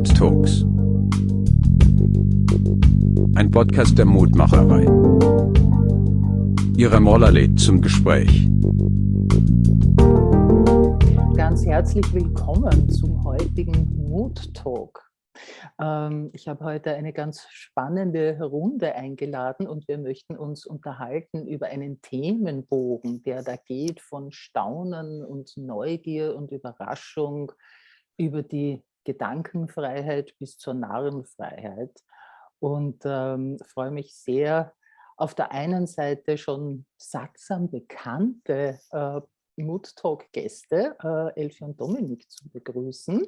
Mood Talks. Ein Podcast der Mutmacherei. Ihre Moller lädt zum Gespräch. Ganz herzlich willkommen zum heutigen Mood Talk. Ähm, ich habe heute eine ganz spannende Runde eingeladen und wir möchten uns unterhalten über einen Themenbogen, der da geht von Staunen und Neugier und Überraschung über die Gedankenfreiheit bis zur Narrenfreiheit. Und ähm, freue mich sehr, auf der einen Seite schon sattsam bekannte äh, Mood Talk Gäste, äh, Elfie und Dominik, zu begrüßen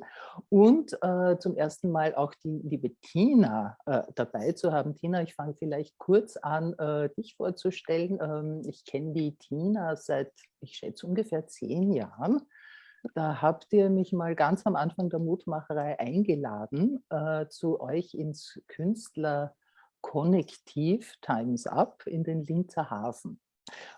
und äh, zum ersten Mal auch die liebe Tina äh, dabei zu haben. Tina, ich fange vielleicht kurz an, äh, dich vorzustellen. Ähm, ich kenne die Tina seit, ich schätze, ungefähr zehn Jahren. Da habt ihr mich mal ganz am Anfang der Mutmacherei eingeladen äh, zu euch ins Künstlerkonnektiv Times Up in den Linzer Hafen.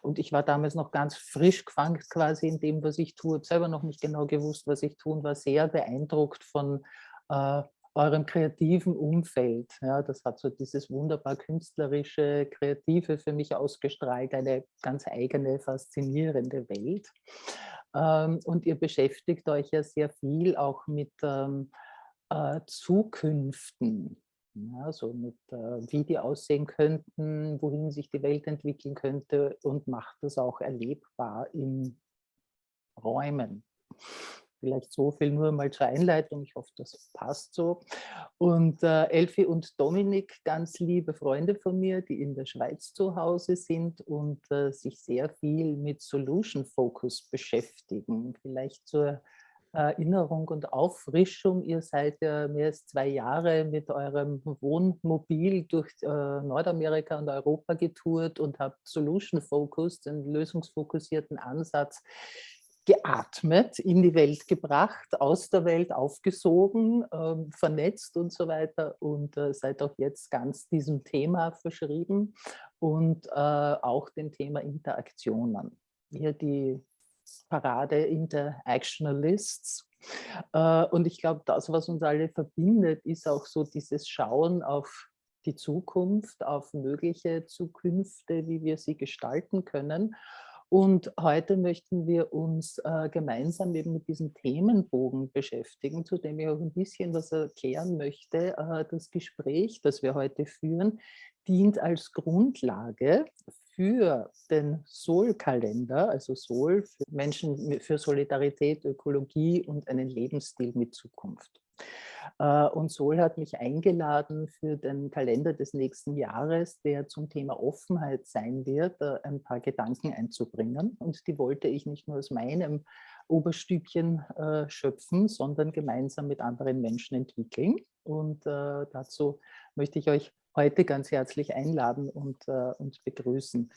Und ich war damals noch ganz frisch gefangen quasi in dem, was ich tue. Ich selber noch nicht genau gewusst, was ich tue und war sehr beeindruckt von äh, eurem kreativen Umfeld. Ja, das hat so dieses wunderbar künstlerische, kreative für mich ausgestrahlt, eine ganz eigene, faszinierende Welt. Ähm, und ihr beschäftigt euch ja sehr viel auch mit ähm, äh, Zukünften ja, so mit, äh, wie die aussehen könnten, wohin sich die Welt entwickeln könnte und macht das auch erlebbar in Räumen. Vielleicht so viel nur mal zur Einleitung. Ich hoffe, das passt so. Und äh, Elfi und Dominik, ganz liebe Freunde von mir, die in der Schweiz zu Hause sind und äh, sich sehr viel mit Solution Focus beschäftigen. Vielleicht zur Erinnerung und Auffrischung. Ihr seid ja mehr als zwei Jahre mit eurem Wohnmobil durch äh, Nordamerika und Europa getourt und habt Solution Focus, den lösungsfokussierten Ansatz, geatmet, in die Welt gebracht, aus der Welt aufgesogen, äh, vernetzt und so weiter und äh, seid auch jetzt ganz diesem Thema verschrieben und äh, auch dem Thema Interaktionen. Hier die Parade Interactionalists. Äh, und ich glaube, das, was uns alle verbindet, ist auch so dieses Schauen auf die Zukunft, auf mögliche Zukünfte, wie wir sie gestalten können. Und heute möchten wir uns äh, gemeinsam eben mit diesem Themenbogen beschäftigen, zu dem ich auch ein bisschen was erklären möchte. Äh, das Gespräch, das wir heute führen, dient als Grundlage für den Sol-Kalender, also Sol für Menschen für Solidarität, Ökologie und einen Lebensstil mit Zukunft. Äh, und Sol hat mich eingeladen für den Kalender des nächsten Jahres, der zum Thema Offenheit sein wird, äh, ein paar Gedanken einzubringen. Und die wollte ich nicht nur aus meinem Oberstübchen äh, schöpfen, sondern gemeinsam mit anderen Menschen entwickeln. Und dazu möchte ich euch heute ganz herzlich einladen und, äh, und begrüßen.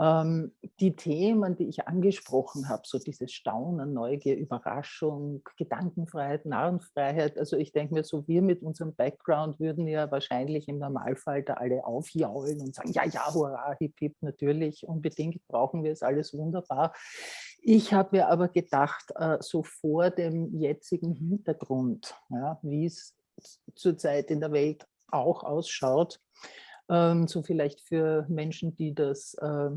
Ähm, die Themen, die ich angesprochen habe, so dieses Staunen, Neugier, Überraschung, Gedankenfreiheit, Narrenfreiheit, also ich denke mir so, wir mit unserem Background würden ja wahrscheinlich im Normalfall da alle aufjaulen und sagen, ja, ja, hurra, hip, hip, natürlich, unbedingt brauchen wir es, alles wunderbar. Ich habe mir aber gedacht, äh, so vor dem jetzigen Hintergrund, ja, wie es zurzeit in der Welt auch ausschaut. Ähm, so vielleicht für Menschen, die das äh,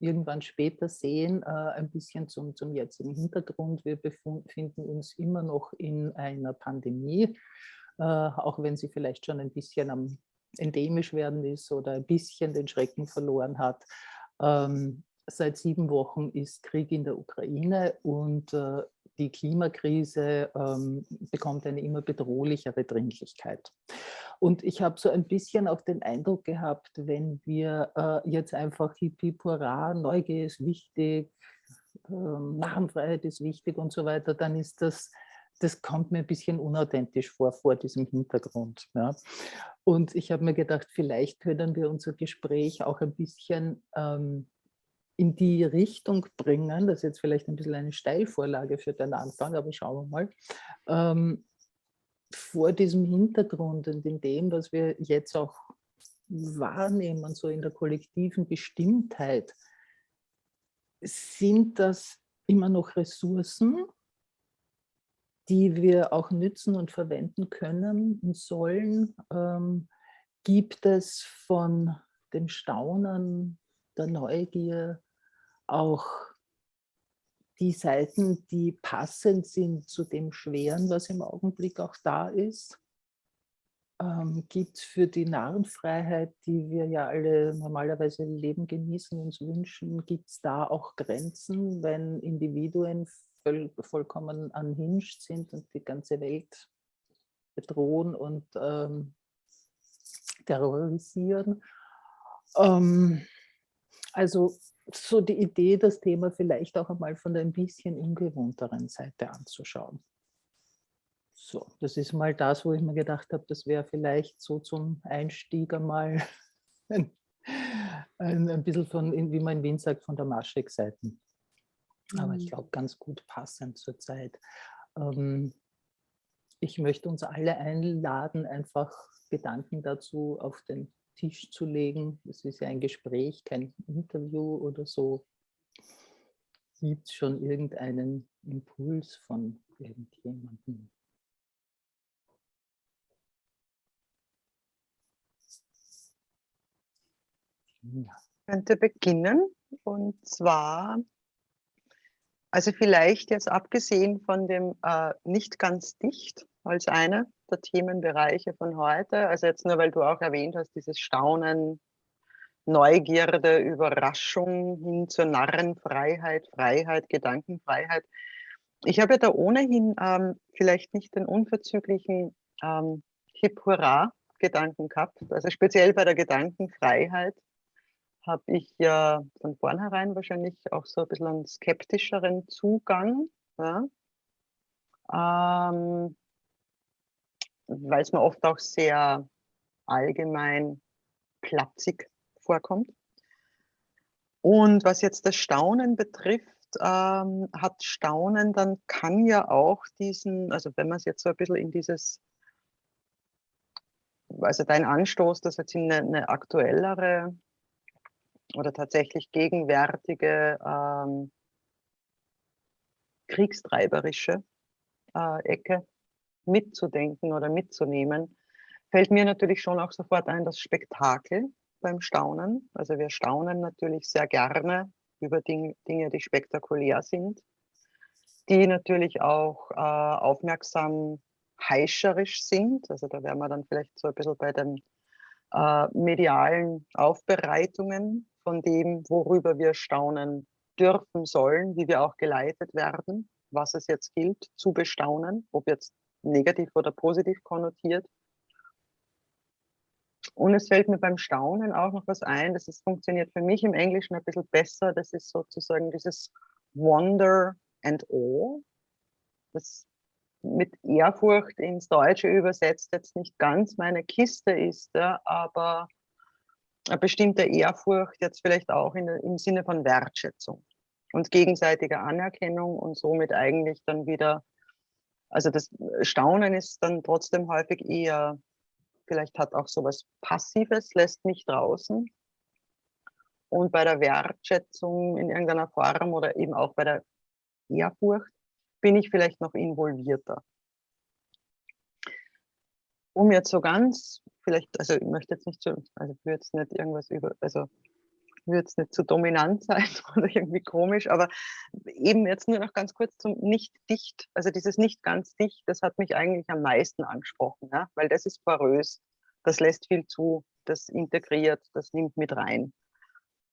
irgendwann später sehen, äh, ein bisschen zum, zum jetzigen Hintergrund. Wir befinden uns immer noch in einer Pandemie, äh, auch wenn sie vielleicht schon ein bisschen am endemisch werden ist oder ein bisschen den Schrecken verloren hat. Ähm, seit sieben Wochen ist Krieg in der Ukraine und äh, die Klimakrise ähm, bekommt eine immer bedrohlichere Dringlichkeit. Und ich habe so ein bisschen auch den Eindruck gehabt, wenn wir äh, jetzt einfach Hippie Pura, Neugier ist wichtig, ähm, Narrenfreiheit ist wichtig und so weiter, dann ist das, das kommt mir ein bisschen unauthentisch vor, vor diesem Hintergrund. Ja. Und ich habe mir gedacht, vielleicht können wir unser Gespräch auch ein bisschen ähm, in die Richtung bringen, das ist jetzt vielleicht ein bisschen eine Steilvorlage für den Anfang, aber schauen wir mal, ähm, vor diesem Hintergrund und in dem, was wir jetzt auch wahrnehmen, so in der kollektiven Bestimmtheit, sind das immer noch Ressourcen, die wir auch nützen und verwenden können und sollen, ähm, gibt es von dem Staunen, der Neugier auch die Seiten, die passend sind zu dem Schweren, was im Augenblick auch da ist. Ähm, gibt es für die Narrenfreiheit, die wir ja alle normalerweise leben, genießen, uns wünschen, gibt es da auch Grenzen, wenn Individuen voll, vollkommen unhinged sind und die ganze Welt bedrohen und ähm, terrorisieren. Ähm, also so die Idee, das Thema vielleicht auch einmal von der ein bisschen ungewohnteren Seite anzuschauen. So, das ist mal das, wo ich mir gedacht habe, das wäre vielleicht so zum Einstieg einmal ein, ein, ein bisschen von, wie man in Wien sagt, von der Maschek-Seite. Aber ich mhm. glaube, ganz gut passend zur Zeit. Ähm, ich möchte uns alle einladen, einfach Gedanken dazu auf den Tisch zu legen. Es ist ja ein Gespräch, kein Interview oder so. Gibt es schon irgendeinen Impuls von irgendjemandem? Ich könnte beginnen und zwar, also vielleicht jetzt abgesehen von dem äh, nicht ganz dicht als einer der Themenbereiche von heute, also jetzt nur weil du auch erwähnt hast, dieses Staunen, Neugierde, Überraschung hin zur Narrenfreiheit, Freiheit, Gedankenfreiheit. Ich habe ja da ohnehin ähm, vielleicht nicht den unverzüglichen ähm, Hip-Hurra-Gedanken gehabt, also speziell bei der Gedankenfreiheit habe ich ja von vornherein wahrscheinlich auch so ein bisschen einen skeptischeren Zugang, ja. ähm, weil es mir oft auch sehr allgemein platzig vorkommt. Und was jetzt das Staunen betrifft, ähm, hat Staunen dann kann ja auch diesen, also wenn man es jetzt so ein bisschen in dieses, also dein Anstoß, das jetzt in eine, eine aktuellere oder tatsächlich gegenwärtige ähm, kriegstreiberische äh, Ecke mitzudenken oder mitzunehmen, fällt mir natürlich schon auch sofort ein das Spektakel beim Staunen. Also wir staunen natürlich sehr gerne über Ding, Dinge, die spektakulär sind, die natürlich auch äh, aufmerksam heischerisch sind. Also da wären wir dann vielleicht so ein bisschen bei den äh, medialen Aufbereitungen von dem, worüber wir staunen dürfen sollen, wie wir auch geleitet werden, was es jetzt gilt zu bestaunen, ob jetzt negativ oder positiv konnotiert. Und es fällt mir beim Staunen auch noch was ein, das funktioniert für mich im Englischen ein bisschen besser, das ist sozusagen dieses Wonder and Awe, das mit Ehrfurcht ins Deutsche übersetzt jetzt nicht ganz meine Kiste ist, aber eine bestimmte Ehrfurcht jetzt vielleicht auch in, im Sinne von Wertschätzung und gegenseitiger Anerkennung und somit eigentlich dann wieder, also das Staunen ist dann trotzdem häufig eher, vielleicht hat auch sowas Passives, lässt mich draußen. Und bei der Wertschätzung in irgendeiner Form oder eben auch bei der Ehrfurcht bin ich vielleicht noch involvierter. Um jetzt so ganz, vielleicht, also ich möchte jetzt nicht so, also ich würde jetzt nicht irgendwas über, also würde jetzt nicht zu dominant sein oder irgendwie komisch, aber eben jetzt nur noch ganz kurz zum nicht dicht, also dieses nicht ganz dicht, das hat mich eigentlich am meisten angesprochen, ja? weil das ist porös, das lässt viel zu, das integriert, das nimmt mit rein.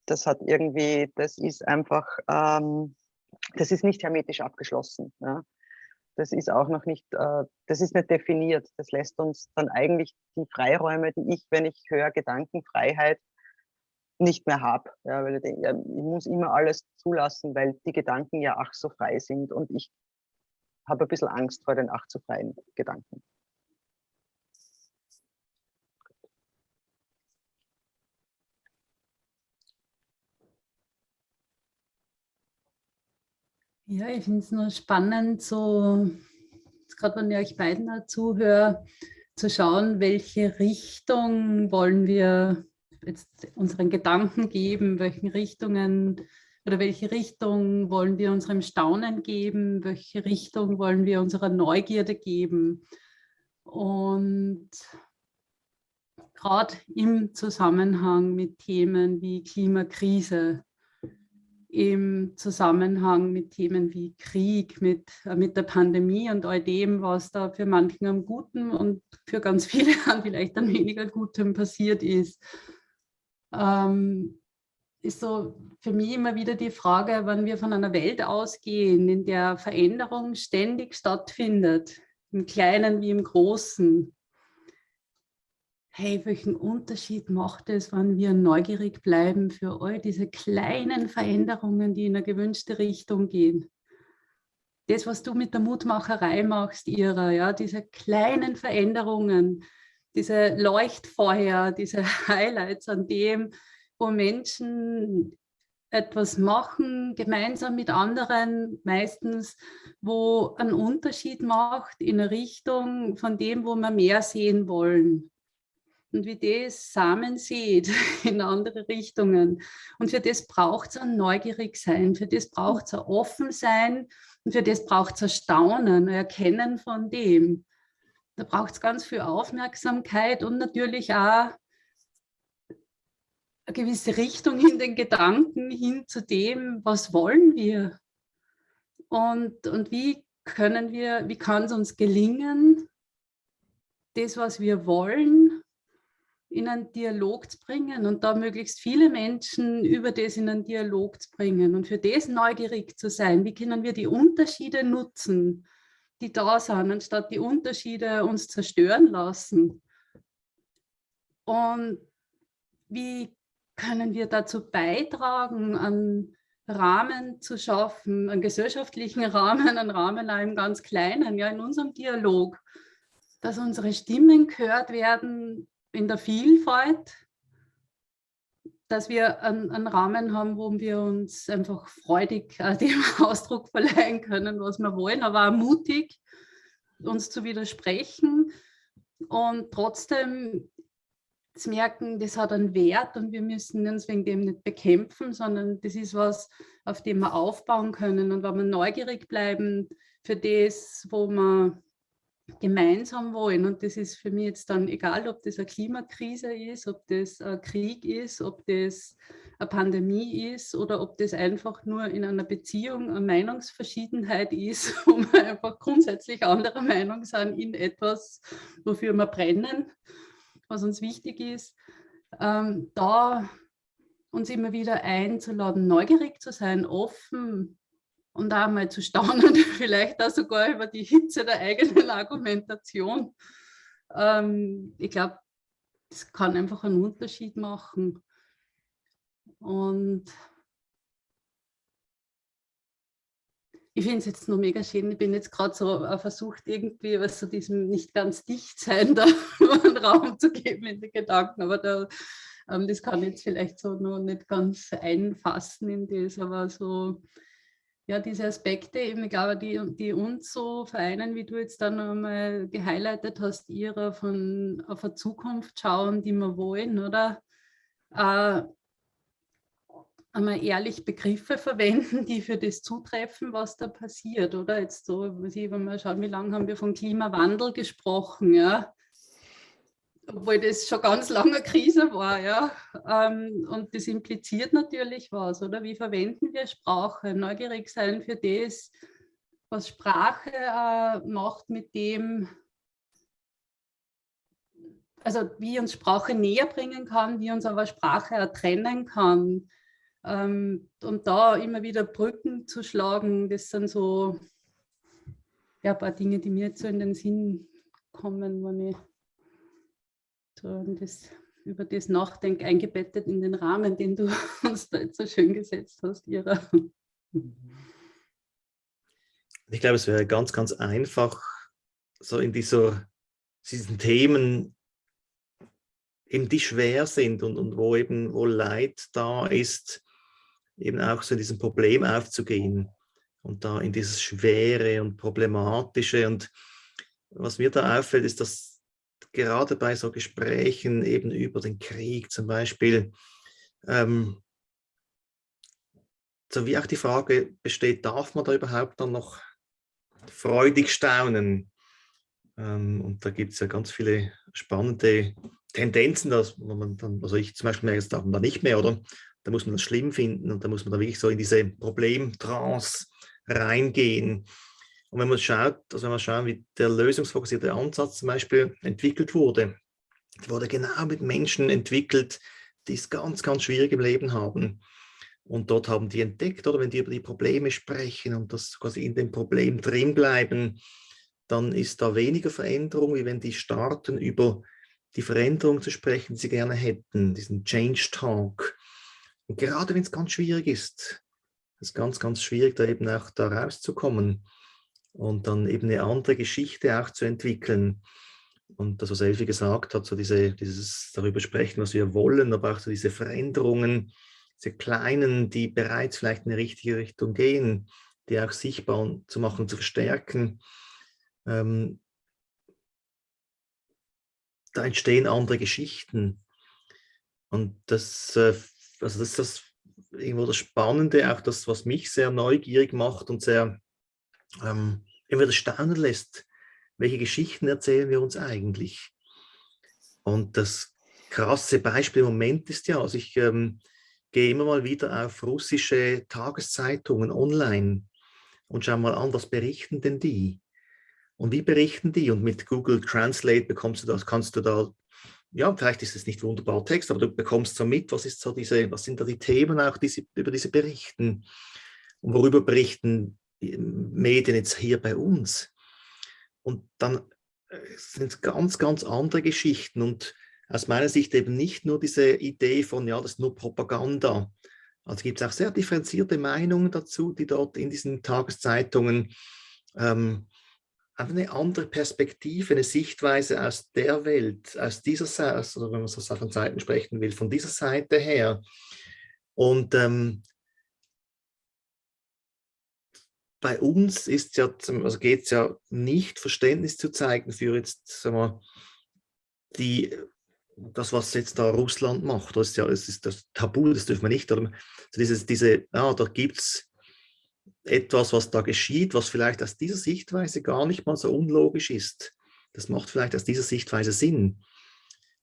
Das hat irgendwie, das ist einfach, ähm, das ist nicht hermetisch abgeschlossen. Ja. Das ist auch noch nicht, äh, das ist nicht definiert. Das lässt uns dann eigentlich die Freiräume, die ich, wenn ich höre Gedankenfreiheit, nicht mehr habe. Ja, weil ich, denke, ich muss immer alles zulassen, weil die Gedanken ja ach so frei sind und ich habe ein bisschen Angst vor den ach so freien Gedanken. Ja, ich finde es nur spannend, so gerade wenn ich euch beiden zuhöre, zu schauen, welche Richtung wollen wir jetzt unseren Gedanken geben, welchen Richtungen, oder welche Richtung wollen wir unserem Staunen geben, welche Richtung wollen wir unserer Neugierde geben. Und gerade im Zusammenhang mit Themen wie Klimakrise, im Zusammenhang mit Themen wie Krieg, mit, äh, mit der Pandemie und all dem, was da für manchen am Guten und für ganz viele an vielleicht an weniger Gutem passiert ist. Ähm, ist so für mich immer wieder die Frage, wenn wir von einer Welt ausgehen, in der Veränderung ständig stattfindet, im Kleinen wie im Großen. Hey, welchen Unterschied macht es, wenn wir neugierig bleiben für all diese kleinen Veränderungen, die in eine gewünschte Richtung gehen? Das, was du mit der Mutmacherei machst, Ira, ja, diese kleinen Veränderungen, diese Leuchtfeuer, diese Highlights an dem, wo Menschen etwas machen, gemeinsam mit anderen, meistens, wo einen Unterschied macht in eine Richtung von dem, wo wir mehr sehen wollen. Und wie das Samen sieht in andere Richtungen. Und für das braucht es ein neugierig sein, für das braucht es ein offen sein und für das braucht es ein Staunen, ein Erkennen von dem. Da braucht es ganz viel Aufmerksamkeit und natürlich auch eine gewisse Richtung in den Gedanken hin zu dem, was wollen wir und, und wie können wir, wie kann es uns gelingen, das, was wir wollen, in einen Dialog zu bringen und da möglichst viele Menschen über das in einen Dialog zu bringen und für das neugierig zu sein. Wie können wir die Unterschiede nutzen, die da sind, anstatt die Unterschiede uns zerstören lassen? Und wie können wir dazu beitragen, einen Rahmen zu schaffen, einen gesellschaftlichen Rahmen, einen Rahmen auch im ganz Kleinen, ja in unserem Dialog, dass unsere Stimmen gehört werden in der Vielfalt, dass wir einen, einen Rahmen haben, wo wir uns einfach freudig äh, dem Ausdruck verleihen können, was wir wollen, aber auch mutig, uns zu widersprechen und trotzdem zu merken, das hat einen Wert und wir müssen uns wegen dem nicht bekämpfen, sondern das ist was, auf dem wir aufbauen können. Und wenn wir neugierig bleiben für das, wo wir gemeinsam wollen, und das ist für mich jetzt dann egal, ob das eine Klimakrise ist, ob das ein Krieg ist, ob das eine Pandemie ist oder ob das einfach nur in einer Beziehung eine Meinungsverschiedenheit ist, wo wir einfach grundsätzlich anderer Meinung sind in etwas, wofür wir brennen was uns wichtig ist, ähm, da uns immer wieder einzuladen, neugierig zu sein, offen und auch mal zu staunen, vielleicht auch sogar über die Hitze der eigenen Argumentation. Ähm, ich glaube, das kann einfach einen Unterschied machen. Und ich finde es jetzt noch mega schön. Ich bin jetzt gerade so versucht, irgendwie was zu diesem nicht ganz dicht sein, da einen Raum zu geben in die Gedanken. Aber da, ähm, das kann ich jetzt vielleicht so noch nicht ganz einfassen in das, aber so, ja, diese Aspekte, eben, ich glaube, die, die uns so vereinen, wie du jetzt dann einmal gehighlightet hast, ihrer von auf eine Zukunft schauen, die wir wollen, oder? Äh, einmal ehrlich Begriffe verwenden, die für das zutreffen, was da passiert, oder? Jetzt so, wenn wir schauen, wie lange haben wir von Klimawandel gesprochen, ja? Obwohl das schon ganz lange Krise war, ja. Ähm, und das impliziert natürlich was, oder? Wie verwenden wir Sprache? Neugierig sein für das, was Sprache äh, macht mit dem, also wie uns Sprache näher bringen kann, wie uns aber Sprache trennen kann ähm, und da immer wieder Brücken zu schlagen, das sind so ja, ein paar Dinge, die mir jetzt so in den Sinn kommen, wenn ich das, über das nachdenke, eingebettet in den Rahmen, den du uns da jetzt so schön gesetzt hast, Ira. Ich glaube, es wäre ganz, ganz einfach, so in dieser, diesen Themen, eben die schwer sind und, und wo eben wo Leid da ist, eben auch so in diesem Problem aufzugehen und da in dieses Schwere und Problematische. Und was mir da auffällt, ist, dass gerade bei so Gesprächen eben über den Krieg zum Beispiel, ähm, so wie auch die Frage besteht, darf man da überhaupt dann noch freudig staunen? Ähm, und da gibt es ja ganz viele spannende Tendenzen, dass man dann, also ich zum Beispiel merke, das darf man da nicht mehr, oder? Da muss man das schlimm finden und da muss man da wirklich so in diese Problemtrance reingehen. Und wenn man schaut, also wenn man schaut, wie der lösungsfokussierte Ansatz zum Beispiel entwickelt wurde, wurde genau mit Menschen entwickelt, die es ganz, ganz schwierig im Leben haben. Und dort haben die entdeckt, oder wenn die über die Probleme sprechen und das quasi in dem Problem drin bleiben, dann ist da weniger Veränderung, wie wenn die starten, über die Veränderung zu sprechen, die sie gerne hätten, diesen Change Talk. Und gerade wenn es ganz schwierig ist, ist ganz, ganz schwierig, da eben auch da rauszukommen und dann eben eine andere Geschichte auch zu entwickeln. Und das, was Elfi gesagt hat, so diese, dieses darüber sprechen, was wir wollen, aber auch so diese Veränderungen, diese kleinen, die bereits vielleicht in die richtige Richtung gehen, die auch sichtbar zu machen, zu verstärken. Ähm, da entstehen andere Geschichten. Und das, äh, also das ist das irgendwo das Spannende, auch das, was mich sehr neugierig macht und sehr ähm, immer das staunen lässt. Welche Geschichten erzählen wir uns eigentlich? Und das krasse Beispiel im Moment ist ja, also ich ähm, gehe immer mal wieder auf russische Tageszeitungen online und schaue mal an, was berichten denn die? Und wie berichten die? Und mit Google Translate bekommst du das, kannst du da ja, vielleicht ist es nicht wunderbar Text, aber du bekommst so mit, was, ist so diese, was sind da die Themen auch, die sie, über diese berichten und worüber berichten Medien jetzt hier bei uns. Und dann äh, sind ganz, ganz andere Geschichten und aus meiner Sicht eben nicht nur diese Idee von, ja, das ist nur Propaganda. Also gibt es auch sehr differenzierte Meinungen dazu, die dort in diesen Tageszeitungen ähm, einfach eine andere Perspektive, eine Sichtweise aus der Welt, aus dieser Seite, also wenn man so von Seiten sprechen will, von dieser Seite her. Und ähm, bei uns ist ja, also geht es ja nicht, Verständnis zu zeigen für jetzt, sagen wir, die, das, was jetzt da Russland macht. Das ist ja es ist das Tabu, das dürfen wir nicht. Also dieses, diese, ja, da gibt es etwas, was da geschieht, was vielleicht aus dieser Sichtweise gar nicht mal so unlogisch ist. Das macht vielleicht aus dieser Sichtweise Sinn.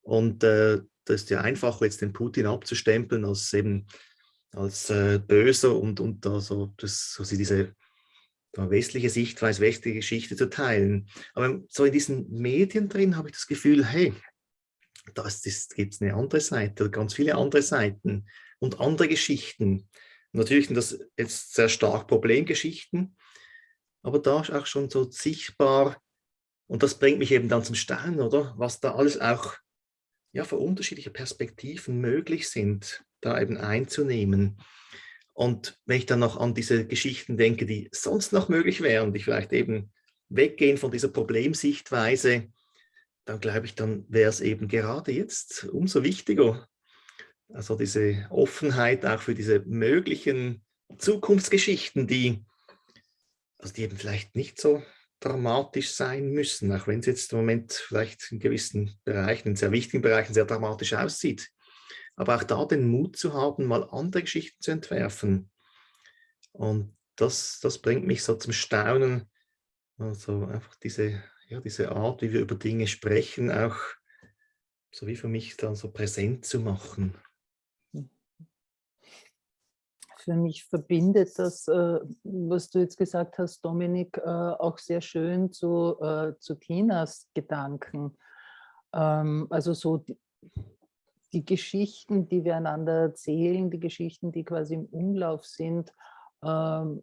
Und äh, das ist ja einfach, jetzt den Putin abzustempeln als eben als äh, böser und, und also das, so diese westliche Sichtweise, westliche Geschichte zu teilen. Aber so in diesen Medien drin habe ich das Gefühl, hey, da gibt es eine andere Seite, ganz viele andere Seiten und andere Geschichten natürlich sind das jetzt sehr stark Problemgeschichten, aber da ist auch schon so sichtbar, und das bringt mich eben dann zum Staunen, oder? Was da alles auch ja, für unterschiedliche Perspektiven möglich sind, da eben einzunehmen. Und wenn ich dann noch an diese Geschichten denke, die sonst noch möglich wären, die vielleicht eben weggehen von dieser Problemsichtweise, dann glaube ich, dann wäre es eben gerade jetzt umso wichtiger, also diese Offenheit auch für diese möglichen Zukunftsgeschichten, die, also die eben vielleicht nicht so dramatisch sein müssen, auch wenn es jetzt im Moment vielleicht in gewissen Bereichen, in sehr wichtigen Bereichen sehr dramatisch aussieht. Aber auch da den Mut zu haben, mal andere Geschichten zu entwerfen. Und das, das bringt mich so zum Staunen. Also einfach diese, ja, diese Art, wie wir über Dinge sprechen, auch so wie für mich dann so präsent zu machen für mich verbindet das, äh, was du jetzt gesagt hast, Dominik, äh, auch sehr schön zu, äh, zu Tinas Gedanken. Ähm, also so die, Geschichten, die wir einander erzählen, die Geschichten, die quasi im Umlauf sind, ähm,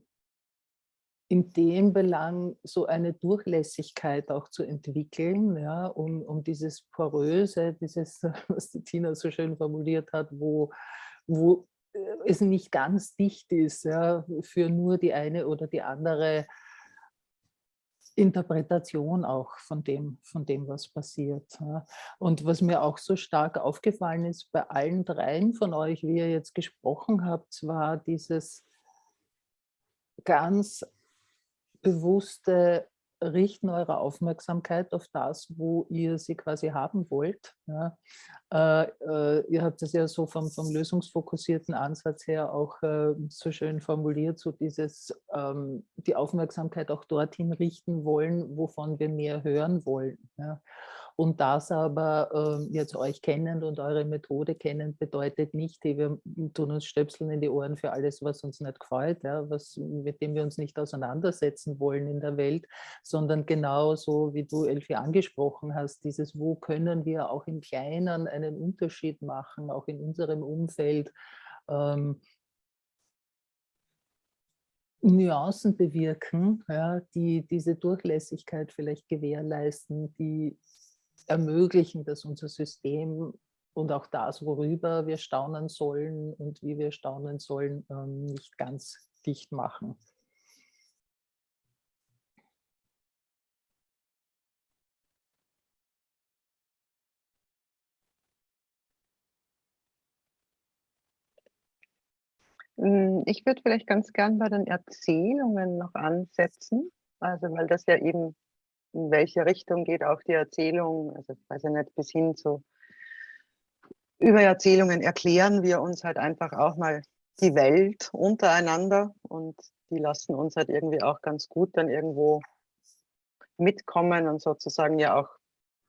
in dem Belang so eine Durchlässigkeit auch zu entwickeln, ja, um, um dieses Poröse, dieses, was die Tina so schön formuliert hat, wo, wo es nicht ganz dicht ist ja, für nur die eine oder die andere Interpretation auch von dem, von dem, was passiert. Und was mir auch so stark aufgefallen ist bei allen dreien von euch, wie ihr jetzt gesprochen habt, war dieses ganz bewusste richten eure Aufmerksamkeit auf das, wo ihr sie quasi haben wollt. Ja. Äh, äh, ihr habt es ja so vom, vom lösungsfokussierten Ansatz her auch äh, so schön formuliert, so dieses, ähm, die Aufmerksamkeit auch dorthin richten wollen, wovon wir mehr hören wollen. Ja. Und das aber äh, jetzt euch kennend und eure Methode kennend, bedeutet nicht, wir tun uns Stöpseln in die Ohren für alles, was uns nicht gefällt, ja, was, mit dem wir uns nicht auseinandersetzen wollen in der Welt, sondern genau so, wie du, Elfi, angesprochen hast, dieses, wo können wir auch im Kleinen einen Unterschied machen, auch in unserem Umfeld, ähm, Nuancen bewirken, ja, die diese Durchlässigkeit vielleicht gewährleisten, die ermöglichen, dass unser System und auch das, worüber wir staunen sollen und wie wir staunen sollen, ähm, nicht ganz dicht machen. Hm, ich würde vielleicht ganz gern bei den Erzählungen noch ansetzen, also weil das ja eben in welche Richtung geht auch die Erzählung, also ich weiß ja nicht, bis hin zu über Erzählungen erklären wir uns halt einfach auch mal die Welt untereinander und die lassen uns halt irgendwie auch ganz gut dann irgendwo mitkommen und sozusagen ja auch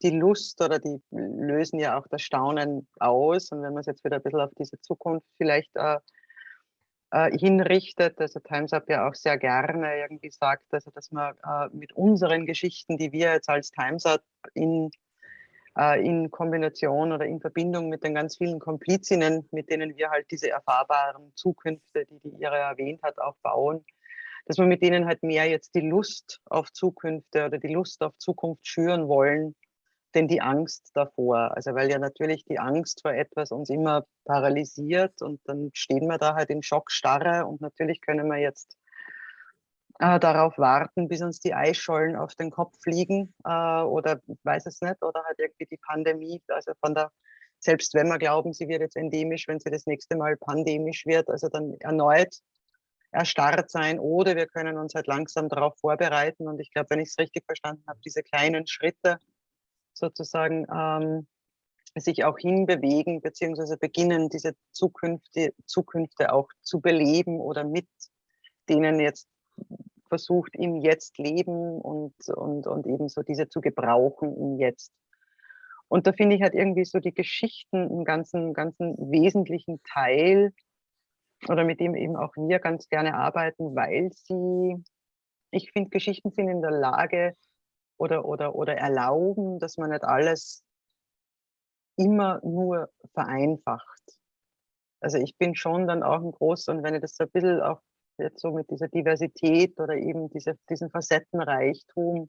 die Lust oder die lösen ja auch das Staunen aus. Und wenn man es jetzt wieder ein bisschen auf diese Zukunft vielleicht äh, äh, hinrichtet. Also Times Up ja auch sehr gerne irgendwie sagt, also dass man äh, mit unseren Geschichten, die wir jetzt als Times Up in, äh, in Kombination oder in Verbindung mit den ganz vielen Komplizinnen, mit denen wir halt diese erfahrbaren Zukünfte, die die Ihre erwähnt hat, auch bauen, dass wir mit denen halt mehr jetzt die Lust auf Zukünfte oder die Lust auf Zukunft schüren wollen, denn die Angst davor? Also weil ja natürlich die Angst vor etwas uns immer paralysiert und dann stehen wir da halt in Schockstarre und natürlich können wir jetzt äh, darauf warten, bis uns die Eisschollen auf den Kopf fliegen äh, oder weiß es nicht oder halt irgendwie die Pandemie, also von der selbst wenn wir glauben, sie wird jetzt endemisch, wenn sie das nächste Mal pandemisch wird, also dann erneut erstarrt sein oder wir können uns halt langsam darauf vorbereiten und ich glaube, wenn ich es richtig verstanden habe, diese kleinen Schritte, sozusagen ähm, sich auch hinbewegen, beziehungsweise beginnen, diese Zukünfte, Zukünfte auch zu beleben oder mit denen jetzt versucht, im Jetzt leben und, und, und eben so diese zu gebrauchen im Jetzt. Und da finde ich halt irgendwie so die Geschichten einen ganzen, ganzen wesentlichen Teil oder mit dem eben auch wir ganz gerne arbeiten, weil sie, ich finde, Geschichten sind in der Lage, oder, oder, oder erlauben, dass man nicht alles immer nur vereinfacht. Also ich bin schon dann auch ein großer, und wenn ich das so ein bisschen auch jetzt so mit dieser Diversität oder eben diese, diesen Facettenreichtum,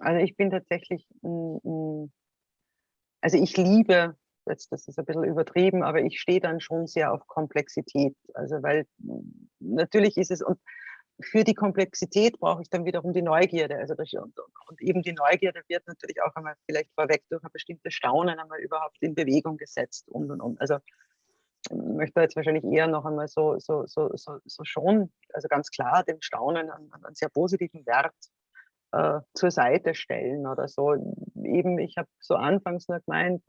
also ich bin tatsächlich, also ich liebe, jetzt das ist ein bisschen übertrieben, aber ich stehe dann schon sehr auf Komplexität. Also weil natürlich ist es, und für die Komplexität brauche ich dann wiederum die Neugierde. Also das, und, und, eben die Neugierde wird natürlich auch einmal vielleicht vorweg durch ein bestimmtes Staunen einmal überhaupt in Bewegung gesetzt und und und. Also möchte jetzt wahrscheinlich eher noch einmal so, so, so, so, so schon, also ganz klar dem Staunen einen, einen sehr positiven Wert äh, zur Seite stellen oder so. Eben, ich habe so anfangs nur gemeint,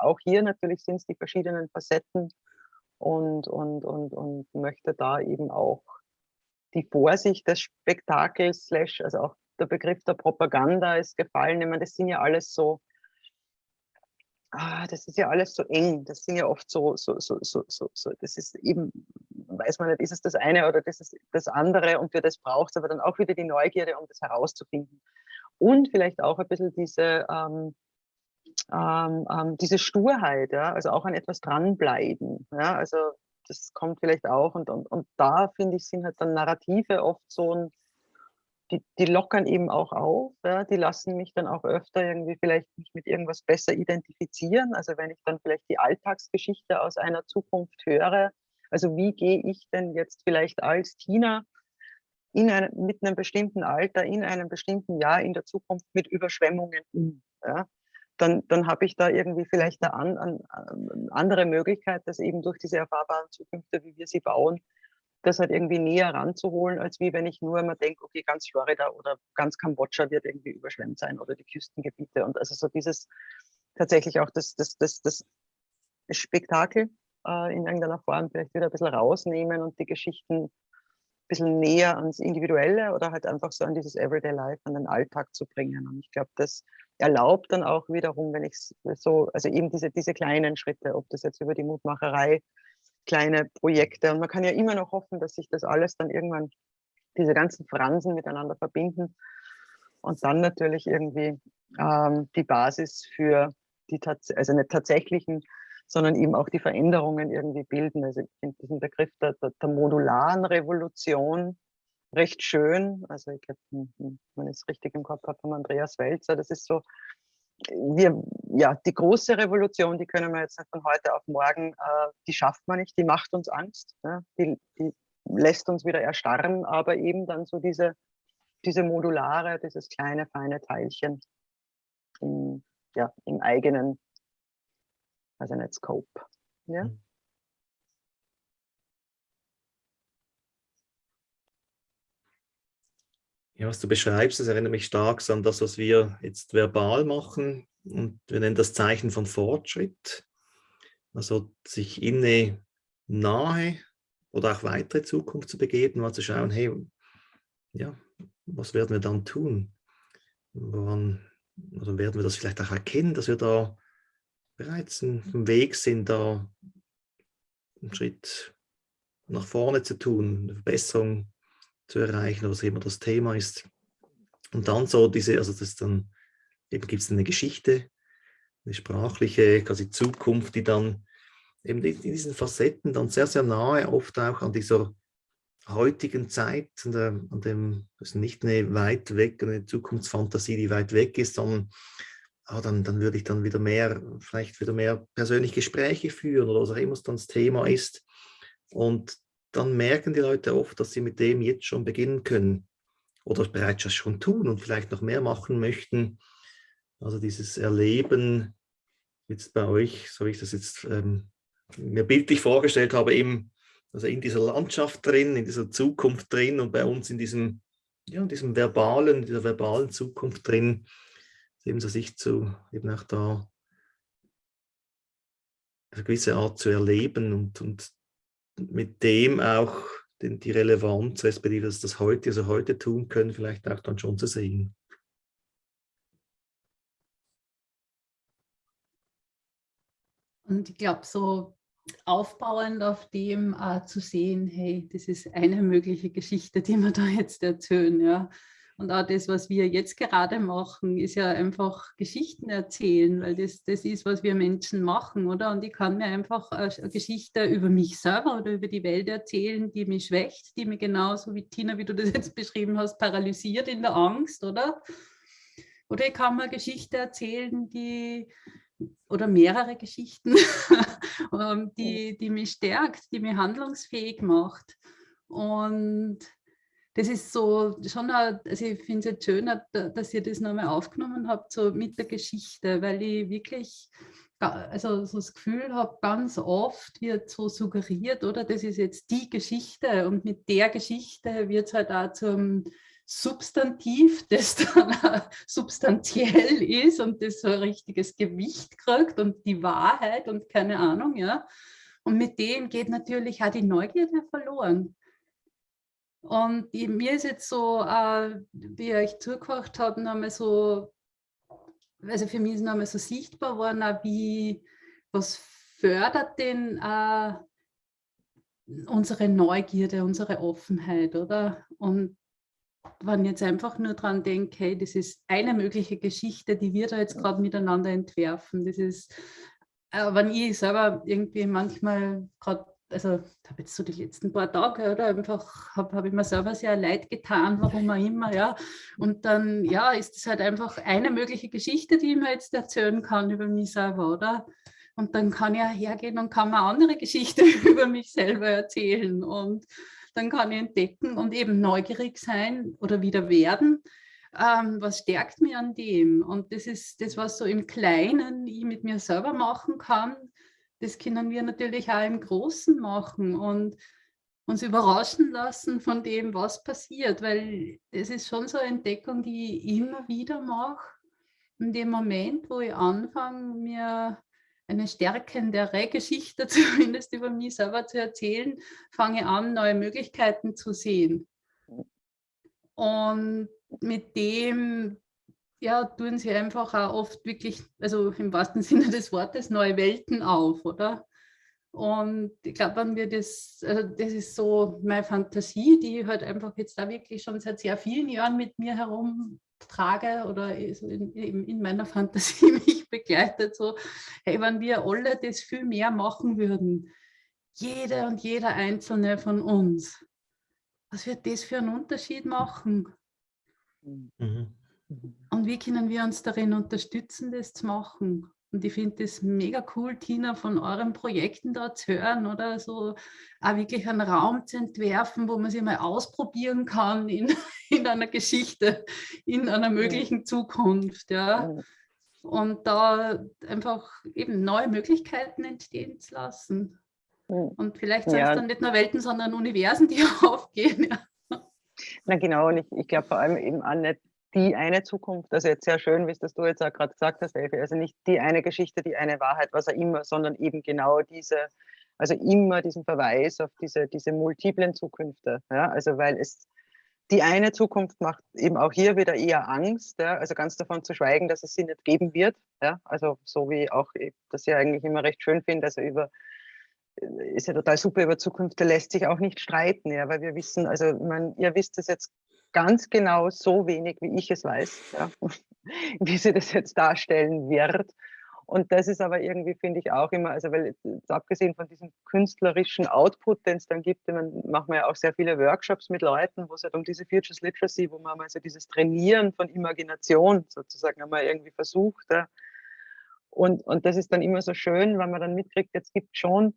auch hier natürlich sind es die verschiedenen Facetten und, und, und, und möchte da eben auch die Vorsicht des Spektakels, also auch der Begriff der Propaganda ist gefallen. Ich meine, das sind ja alles so, ah, das ist ja alles so eng. Das sind ja oft so, so, so, so, so, so, das ist eben, weiß man nicht, ist es das eine oder das ist das andere und für das braucht es aber dann auch wieder die Neugierde, um das herauszufinden. Und vielleicht auch ein bisschen diese, ähm, ähm, ähm, diese Sturheit, ja, also auch an etwas dranbleiben. Ja, also das kommt vielleicht auch. Und, und, und da, finde ich, sind halt dann Narrative oft so ein, die, die lockern eben auch auf. Ja? Die lassen mich dann auch öfter irgendwie vielleicht mich mit irgendwas besser identifizieren. Also wenn ich dann vielleicht die Alltagsgeschichte aus einer Zukunft höre, also wie gehe ich denn jetzt vielleicht als Tina in einem, mit einem bestimmten Alter, in einem bestimmten Jahr in der Zukunft mit Überschwemmungen um? Ja? Dann, dann habe ich da irgendwie vielleicht eine, an, an, andere Möglichkeit, das eben durch diese erfahrbaren Zukünfte, wie wir sie bauen, das halt irgendwie näher ranzuholen, als wie wenn ich nur immer denke, okay, ganz Florida oder ganz Kambodscha wird irgendwie überschwemmt sein oder die Küstengebiete. Und also so dieses tatsächlich auch das, das, das, das Spektakel äh, in irgendeiner Form vielleicht wieder ein bisschen rausnehmen und die Geschichten bisschen näher ans Individuelle oder halt einfach so an dieses Everyday Life, an den Alltag zu bringen. Und ich glaube, das erlaubt dann auch wiederum, wenn ich so, also eben diese, diese kleinen Schritte, ob das jetzt über die Mutmacherei, kleine Projekte und man kann ja immer noch hoffen, dass sich das alles dann irgendwann, diese ganzen Fransen miteinander verbinden und dann natürlich irgendwie ähm, die Basis für die, also nicht tatsächlichen, sondern eben auch die Veränderungen irgendwie bilden. Also ich finde diesen Begriff der, der, der modularen Revolution recht schön. Also ich glaube, hm, hm, ich es richtig im Kopf habe, von Andreas Welzer, das ist so, wir, ja, die große Revolution, die können wir jetzt nicht von heute auf morgen, äh, die schafft man nicht, die macht uns Angst, ne? die, die lässt uns wieder erstarren, aber eben dann so diese, diese modulare, dieses kleine, feine Teilchen im, ja, im eigenen, also nicht Scope. Ja? Mhm. Ja, was du beschreibst, das erinnert mich stark an das, was wir jetzt verbal machen. Und wir nennen das Zeichen von Fortschritt. Also sich in eine nahe oder auch weitere Zukunft zu begeben, mal zu schauen, hey, ja, was werden wir dann tun? Woran, also werden wir das vielleicht auch erkennen, dass wir da bereits im Weg sind, da einen Schritt nach vorne zu tun, eine Verbesserung zu erreichen, was immer das Thema ist. Und dann so diese, also das dann, eben gibt es eine Geschichte, eine sprachliche, quasi Zukunft, die dann eben in diesen Facetten dann sehr, sehr nahe oft auch an dieser heutigen Zeit, an, der, an dem, das ist nicht eine weit weg, eine Zukunftsfantasie, die weit weg ist, sondern ah, dann, dann würde ich dann wieder mehr, vielleicht wieder mehr persönliche Gespräche führen oder was auch immer es dann das Thema ist. Und dann merken die Leute oft, dass sie mit dem jetzt schon beginnen können oder bereits das schon tun und vielleicht noch mehr machen möchten. Also dieses Erleben jetzt bei euch, so wie ich das jetzt ähm, mir bildlich vorgestellt habe, eben also in dieser Landschaft drin, in dieser Zukunft drin und bei uns in diesem, ja, in diesem verbalen, in dieser verbalen Zukunft drin, eben so sich zu, eben auch da eine gewisse Art zu erleben und, und mit dem auch den, die Relevanz, respektive dass das heute, also heute tun können, vielleicht auch dann schon zu sehen. Und ich glaube, so aufbauend auf dem äh, zu sehen, hey, das ist eine mögliche Geschichte, die wir da jetzt erzählen, ja. Und auch das, was wir jetzt gerade machen, ist ja einfach Geschichten erzählen, weil das, das ist, was wir Menschen machen, oder? Und ich kann mir einfach eine Geschichte über mich selber oder über die Welt erzählen, die mich schwächt, die mich genauso wie Tina, wie du das jetzt beschrieben hast, paralysiert in der Angst, oder? Oder ich kann mir eine Geschichte erzählen, die oder mehrere Geschichten, ähm, die, die mich stärkt, die mich handlungsfähig macht. Und das ist so schon, eine, also ich finde es jetzt schön, dass ihr das nochmal aufgenommen habt, so mit der Geschichte, weil ich wirklich also so das Gefühl habe, ganz oft wird so suggeriert, oder das ist jetzt die Geschichte und mit der Geschichte wird es halt auch zum Substantiv, das dann substanziell ist und das so ein richtiges Gewicht kriegt und die Wahrheit und keine Ahnung, ja. Und mit dem geht natürlich auch die Neugierde verloren. Und die, mir ist jetzt so, äh, wie ich euch zugehört habe, nochmal so, also für mich ist nochmal so sichtbar geworden, wie, was fördert denn äh, unsere Neugierde, unsere Offenheit, oder? Und wenn ich jetzt einfach nur dran denke, hey, das ist eine mögliche Geschichte, die wir da jetzt gerade miteinander entwerfen. Das ist, äh, wenn ich selber irgendwie manchmal gerade also habe jetzt so die letzten paar Tage oder einfach habe hab ich mir selber sehr leid getan, warum auch immer, ja. Und dann, ja, ist es halt einfach eine mögliche Geschichte, die ich mir jetzt erzählen kann über mich selber, oder? Und dann kann ich ja hergehen und kann mir andere Geschichte über mich selber erzählen und dann kann ich entdecken und eben neugierig sein oder wieder werden. Ähm, was stärkt mich an dem? Und das ist das, was so im Kleinen ich mit mir selber machen kann, das können wir natürlich auch im Großen machen. Und uns überraschen lassen von dem, was passiert, weil das ist schon so eine Entdeckung, die ich immer wieder mache. In dem Moment, wo ich anfange, mir eine stärkendere Geschichte zumindest über mich selber zu erzählen, fange ich an, neue Möglichkeiten zu sehen. Und mit dem ja, tun sie einfach auch oft wirklich, also im wahrsten Sinne des Wortes, neue Welten auf, oder? Und ich glaube, wenn wir das, also das ist so meine Fantasie, die ich halt einfach jetzt da wirklich schon seit sehr vielen Jahren mit mir herumtrage oder in, in meiner Fantasie mich begleitet, so, hey, wenn wir alle das viel mehr machen würden, jede und jeder einzelne von uns, was wird das für einen Unterschied machen? Mhm. Und wie können wir uns darin unterstützen, das zu machen? Und ich finde das mega cool, Tina, von euren Projekten da zu hören oder so auch wirklich einen Raum zu entwerfen, wo man sich mal ausprobieren kann in, in einer Geschichte, in einer möglichen Zukunft. Ja. Und da einfach eben neue Möglichkeiten entstehen zu lassen. Und vielleicht sind es dann nicht nur Welten, sondern Universen, die aufgehen. Ja. Na genau, und ich, ich glaube vor allem eben auch nicht die eine Zukunft, also jetzt sehr schön, wie es das du jetzt auch gerade gesagt hast, Elfi, also nicht die eine Geschichte, die eine Wahrheit, was auch immer, sondern eben genau diese, also immer diesen Verweis auf diese, diese multiplen Zukünfte, ja, also weil es, die eine Zukunft macht eben auch hier wieder eher Angst, ja, also ganz davon zu schweigen, dass es sie nicht geben wird, ja, also so wie auch das ja eigentlich immer recht schön finde, also über ist ja total super, über Zukünfte lässt sich auch nicht streiten, ja, weil wir wissen, also man, ihr wisst es jetzt ganz genau so wenig, wie ich es weiß, ja, wie sie das jetzt darstellen wird. Und das ist aber irgendwie, finde ich, auch immer, also weil abgesehen von diesem künstlerischen Output, den es dann gibt, man machen wir ja auch sehr viele Workshops mit Leuten, wo es halt um diese Futures Literacy, wo man also dieses Trainieren von Imagination sozusagen einmal irgendwie versucht. Ja. Und, und das ist dann immer so schön, weil man dann mitkriegt, jetzt gibt schon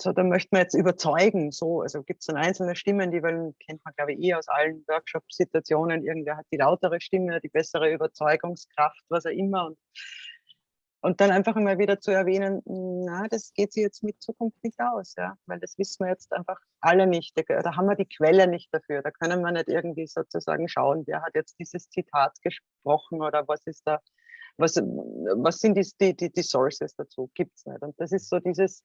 so, da möchte man jetzt überzeugen, so, also gibt es dann einzelne Stimmen, die wollen, kennt man glaube ich eh aus allen Workshop-Situationen, irgendwer hat die lautere Stimme, die bessere Überzeugungskraft, was auch immer. Und, und dann einfach immer wieder zu erwähnen, na, das geht sich jetzt mit Zukunft nicht aus, ja, weil das wissen wir jetzt einfach alle nicht, da, haben wir die Quelle nicht dafür, da können wir nicht irgendwie sozusagen schauen, wer hat jetzt dieses Zitat gesprochen oder was ist da, was, was sind die, die, die Sources dazu, gibt es nicht. Und das ist so dieses,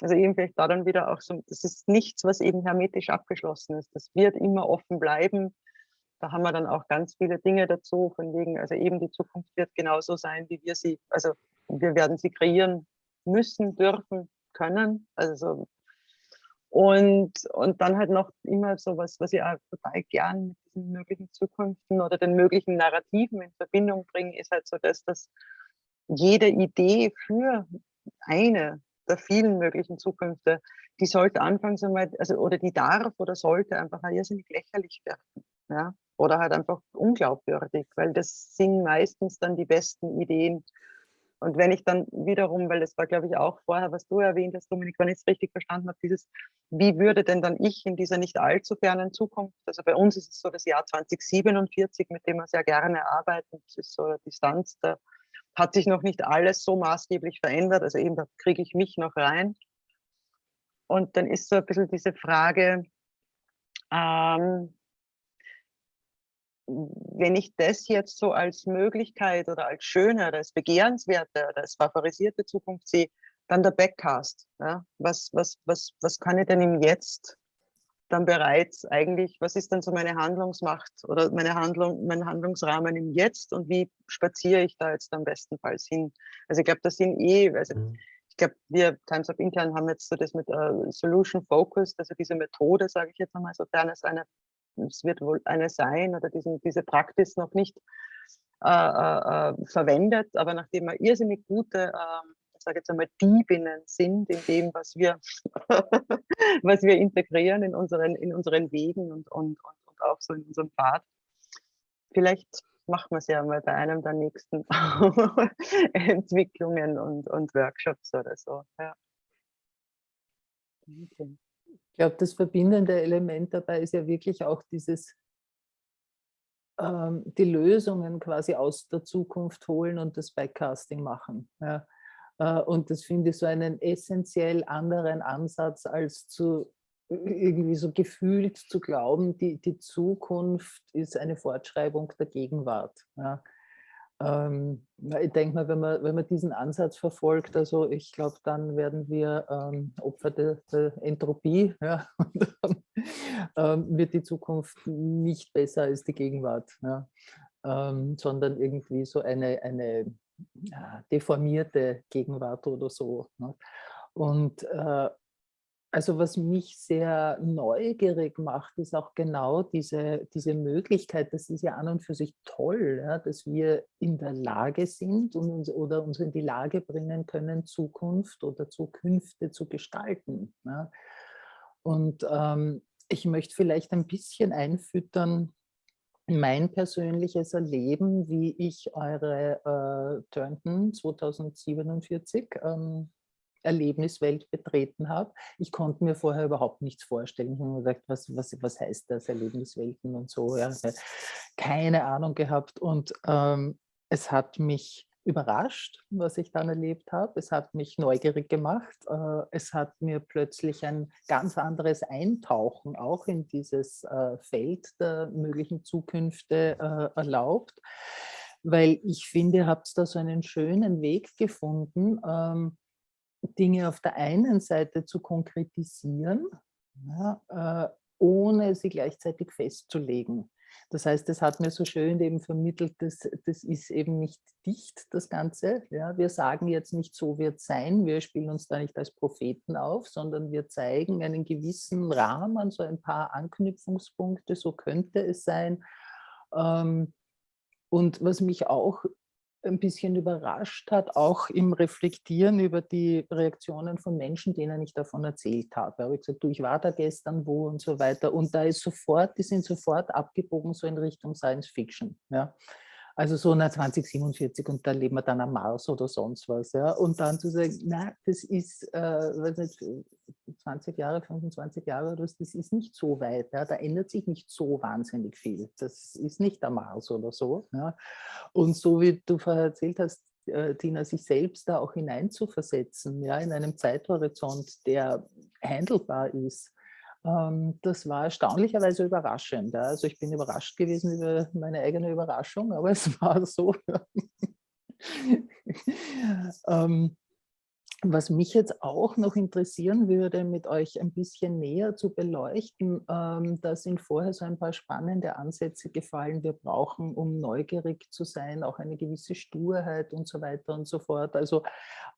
also eben vielleicht da dann wieder auch so, das ist nichts, was eben hermetisch abgeschlossen ist. Das wird immer offen bleiben. Da haben wir dann auch ganz viele Dinge dazu, von wegen, also eben die Zukunft wird genauso sein, wie wir sie, also wir werden sie kreieren müssen, dürfen, können. Also und, und dann halt noch immer so was, was ich auch total gern mit diesen möglichen Zukünften oder den möglichen Narrativen in Verbindung bringe, ist halt so das, dass jede Idee für eine der vielen möglichen Zukünfte, die sollte anfangs einmal, also oder die darf oder sollte einfach irrsinnig lächerlich werden. Ja? Oder halt einfach unglaubwürdig, weil das sind meistens dann die besten Ideen. Und wenn ich dann wiederum, weil das war, glaube ich, auch vorher, was du erwähnt hast, Dominik, wenn ich es richtig verstanden habe, dieses, wie würde denn dann ich in dieser nicht allzu fernen Zukunft, also bei uns ist es so das Jahr 2047, mit dem wir sehr gerne arbeiten, das ist so eine Distanz der hat sich noch nicht alles so maßgeblich verändert. Also eben, da kriege ich mich noch rein. Und dann ist so ein bisschen diese Frage, ähm, wenn ich das jetzt so als Möglichkeit oder als schöne oder als begehrenswerte oder als favorisierte Zukunft sehe, dann der Backcast. Ja? Was, was, was, was kann ich denn im Jetzt dann bereits eigentlich, was ist dann so meine Handlungsmacht oder meine Handlung, mein Handlungsrahmen im Jetzt und wie spaziere ich da jetzt am bestenfalls hin? Also ich glaube, das sind eh, also mhm. ich glaube, wir Times of Intern haben jetzt so das mit uh, Solution Focused, also diese Methode, sage ich jetzt einmal, sofern es eine, es wird wohl eine sein oder diesen, diese Praxis noch nicht äh, äh verwendet, aber nachdem wir irrsinnig gute ähm, sage jetzt einmal, Diebinnen sind in dem, was wir, was wir integrieren in unseren, in unseren Wegen und, und, und, auch so in unserem Pfad. Vielleicht machen wir es ja mal bei einem der nächsten Entwicklungen und, und Workshops oder so. Ja. Okay. Ich glaube, das verbindende Element dabei ist ja wirklich auch dieses, ähm, die Lösungen quasi aus der Zukunft holen und das Backcasting machen. Ja. Äh, und das finde ich so einen essentiell anderen Ansatz, als zu irgendwie so gefühlt zu glauben, die, die Zukunft ist eine Fortschreibung der Gegenwart. Ja. Ähm, ich denke mal, wenn man, wenn man diesen Ansatz verfolgt, also ich glaube, dann werden wir ähm, Opfer der, der Entropie ja, und ähm, wird die Zukunft nicht besser als die Gegenwart, ja, ähm, sondern irgendwie so eine, eine deformierte Gegenwart oder so. Ne. Und äh, also was mich sehr neugierig macht, ist auch genau diese, diese Möglichkeit, das ist ja an und für sich toll, ja, dass wir in der Lage sind und uns, oder uns in die Lage bringen können, Zukunft oder Zukünfte zu gestalten. Ja. Und ähm, ich möchte vielleicht ein bisschen einfüttern, mein persönliches Erleben, wie ich eure äh, Turnton 2047 ähm, Erlebniswelt betreten habe. Ich konnte mir vorher überhaupt nichts vorstellen. Ich habe mir gedacht, was, was, was heißt das, Erlebniswelten und so. Ja. Keine Ahnung gehabt und ähm, es hat mich überrascht, was ich dann erlebt habe. Es hat mich neugierig gemacht. Äh, es hat mir plötzlich ein ganz anderes Eintauchen auch in dieses äh, Feld der möglichen Zukünfte äh, erlaubt, weil ich finde, ihr habt da so einen schönen Weg gefunden, ähm, Dinge auf der einen Seite zu konkretisieren, ohne sie gleichzeitig festzulegen. Das heißt, es hat mir so schön eben vermittelt, dass das ist eben nicht dicht, das Ganze. Ja, wir sagen jetzt nicht, so wird es sein, wir spielen uns da nicht als Propheten auf, sondern wir zeigen einen gewissen Rahmen, so ein paar Anknüpfungspunkte, so könnte es sein. Ähm, und was mich auch ein bisschen überrascht hat, auch im Reflektieren über die Reaktionen von Menschen, denen ich davon erzählt habe. Da habe ich gesagt, du, ich war da gestern wo und so weiter. Und da ist sofort, die sind sofort abgebogen so in Richtung Science Fiction. Ja. Also so nach 2047 und da leben wir dann am Mars oder sonst was. Ja? Und dann zu sagen, na, das ist, äh, weiß nicht, 20 Jahre, 25 Jahre, das ist nicht so weit. Ja? Da ändert sich nicht so wahnsinnig viel. Das ist nicht der Mars oder so. Ja? Und so wie du vorher erzählt hast, äh, Tina, sich selbst da auch hineinzuversetzen, ja, in einem Zeithorizont, der handelbar ist, das war erstaunlicherweise überraschend. Also ich bin überrascht gewesen über meine eigene Überraschung, aber es war so. Ähm, was mich jetzt auch noch interessieren würde, mit euch ein bisschen näher zu beleuchten, ähm, da sind vorher so ein paar spannende Ansätze gefallen. Wir brauchen, um neugierig zu sein, auch eine gewisse Sturheit und so weiter und so fort. Also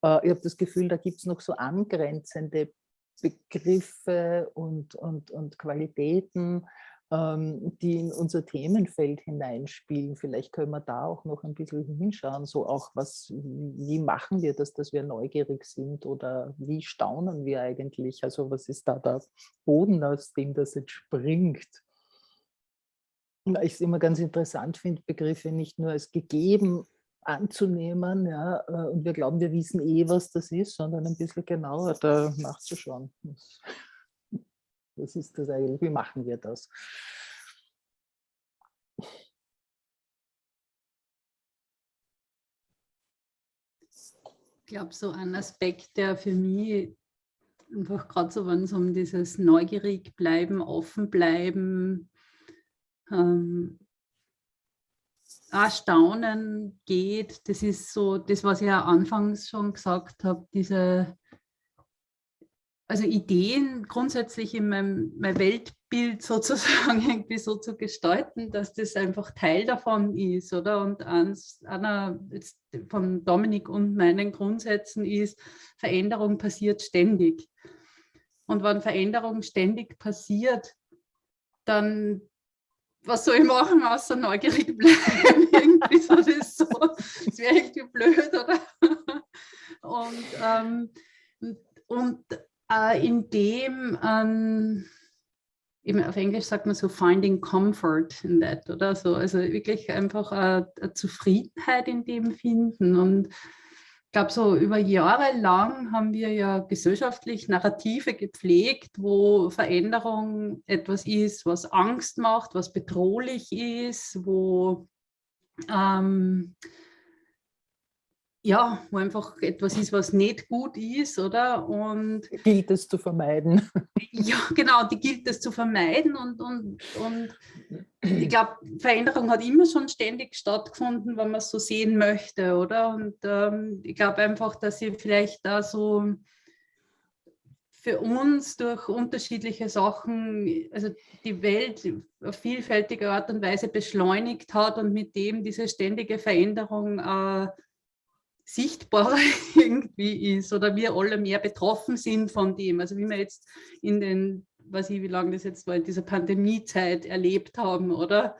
äh, ich habe das Gefühl, da gibt es noch so angrenzende Begriffe und, und, und Qualitäten, ähm, die in unser Themenfeld hineinspielen. Vielleicht können wir da auch noch ein bisschen hinschauen, so auch was, wie machen wir das, dass wir neugierig sind oder wie staunen wir eigentlich? Also was ist da der Boden, aus dem das jetzt springt? Ich es immer ganz interessant finde, Begriffe nicht nur als gegeben anzunehmen, ja, äh, und wir glauben, wir wissen eh, was das ist, sondern ein bisschen genauer da nachzuschauen. Was ist das eigentlich? Wie machen wir das? Ich glaube, so ein Aspekt, der für mich einfach gerade so, wenn es um dieses neugierig bleiben, offen bleiben, ähm, Erstaunen geht, das ist so das, was ich ja anfangs schon gesagt habe, diese also Ideen grundsätzlich in meinem, mein Weltbild sozusagen irgendwie so zu gestalten, dass das einfach Teil davon ist, oder? Und eins, einer von Dominik und meinen Grundsätzen ist, Veränderung passiert ständig. Und wenn Veränderung ständig passiert, dann was soll ich machen, außer neugierig bleiben? irgendwie so, das, so, das wäre irgendwie blöd, oder? Und, ähm, und äh, in dem, ähm, eben auf Englisch sagt man so finding comfort in that, oder so, also wirklich einfach eine, eine Zufriedenheit in dem finden und ich glaube, so über Jahre lang haben wir ja gesellschaftlich Narrative gepflegt, wo Veränderung etwas ist, was Angst macht, was bedrohlich ist, wo ähm, ja, wo einfach etwas ist, was nicht gut ist, oder? Und gilt es zu vermeiden. Ja, genau, die gilt es zu vermeiden und, und, und ich glaube, Veränderung hat immer schon ständig stattgefunden, wenn man es so sehen möchte, oder? Und ähm, ich glaube einfach, dass sie vielleicht da so für uns durch unterschiedliche Sachen, also die Welt auf vielfältige Art und Weise beschleunigt hat und mit dem diese ständige Veränderung äh, sichtbarer irgendwie ist oder wir alle mehr betroffen sind von dem. Also wie wir jetzt in den, weiß ich, wie lange das jetzt war, in dieser Pandemiezeit erlebt haben, oder?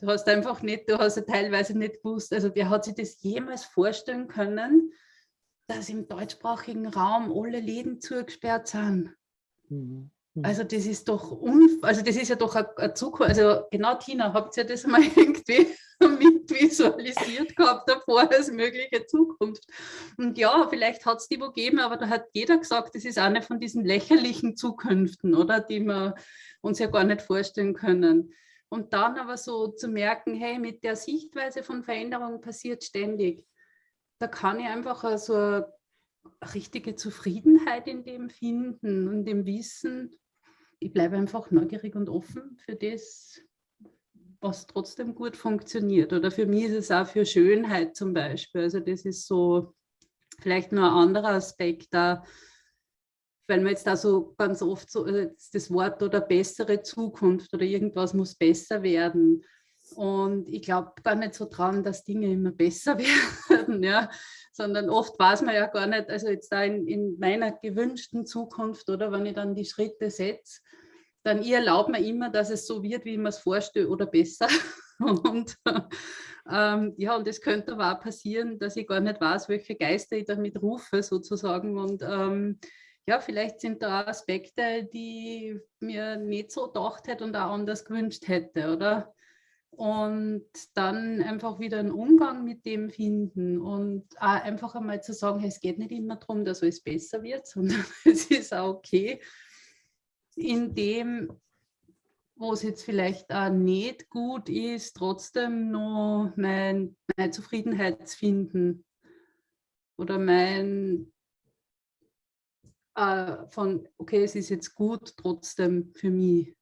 Du hast einfach nicht, du hast ja teilweise nicht gewusst, also wer hat sich das jemals vorstellen können, dass im deutschsprachigen Raum alle Läden zugesperrt sind? Mhm. Also das ist doch, also das ist ja doch eine Zukunft, also genau Tina, habt ihr das mal irgendwie mit visualisiert gehabt davor als mögliche Zukunft. Und ja, vielleicht hat es die wo gegeben, aber da hat jeder gesagt, das ist eine von diesen lächerlichen Zukünften, oder, die wir uns ja gar nicht vorstellen können. Und dann aber so zu merken, hey, mit der Sichtweise von Veränderung passiert ständig. Da kann ich einfach so eine richtige Zufriedenheit in dem finden und dem Wissen, ich bleibe einfach neugierig und offen für das, was trotzdem gut funktioniert. Oder für mich ist es auch für Schönheit zum Beispiel. Also das ist so vielleicht nur ein anderer Aspekt da, weil man jetzt da so ganz oft so äh, das Wort oder bessere Zukunft oder irgendwas muss besser werden. Und ich glaube gar nicht so dran, dass Dinge immer besser werden, ja, sondern oft weiß man ja gar nicht, also jetzt da in, in meiner gewünschten Zukunft oder wenn ich dann die Schritte setze, dann ich erlaube mir immer, dass es so wird, wie ich mir es vorstelle oder besser. Und ähm, ja, und es könnte aber auch passieren, dass ich gar nicht weiß, welche Geister ich damit rufe sozusagen. Und ähm, ja, vielleicht sind da Aspekte, die mir nicht so gedacht hätte und auch anders gewünscht hätte, oder? Und dann einfach wieder einen Umgang mit dem finden und auch einfach einmal zu sagen, hey, es geht nicht immer darum, dass alles besser wird, sondern es ist auch okay, in dem, wo es jetzt vielleicht auch nicht gut ist, trotzdem noch mein, meine Zufriedenheit zu finden oder mein äh, von, okay, es ist jetzt gut trotzdem für mich.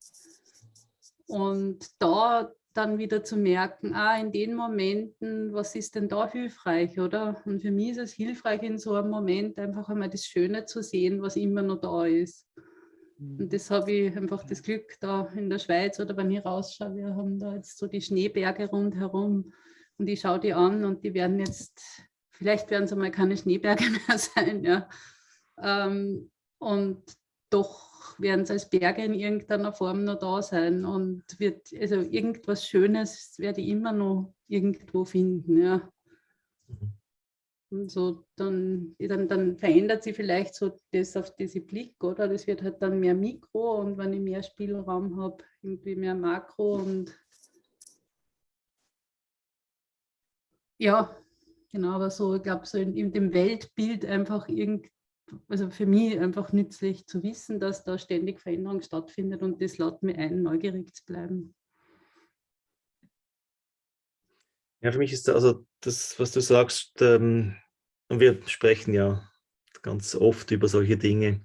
Und da dann wieder zu merken, ah, in den Momenten, was ist denn da hilfreich, oder? Und für mich ist es hilfreich, in so einem Moment einfach einmal das Schöne zu sehen, was immer noch da ist. Und mhm. das habe ich einfach das Glück da in der Schweiz oder wenn ich rausschaue, wir haben da jetzt so die Schneeberge rundherum und ich schaue die an und die werden jetzt, vielleicht werden es einmal keine Schneeberge mehr sein, ja. Ähm, und doch werden es als Berge in irgendeiner Form noch da sein und wird, also irgendwas Schönes werde ich immer noch irgendwo finden, ja. Mhm. Und so dann, dann, dann verändert sich vielleicht so das auf diese Blick, oder? Das wird halt dann mehr Mikro und wenn ich mehr Spielraum habe, irgendwie mehr Makro und ja, genau, aber so, ich glaube, so in, in, dem Weltbild einfach irgend, also für mich einfach nützlich zu wissen, dass da ständig Veränderung stattfindet und das lädt mir ein, neugierig zu bleiben. Ja, für mich ist also das, was du sagst, ähm, und wir sprechen ja ganz oft über solche Dinge,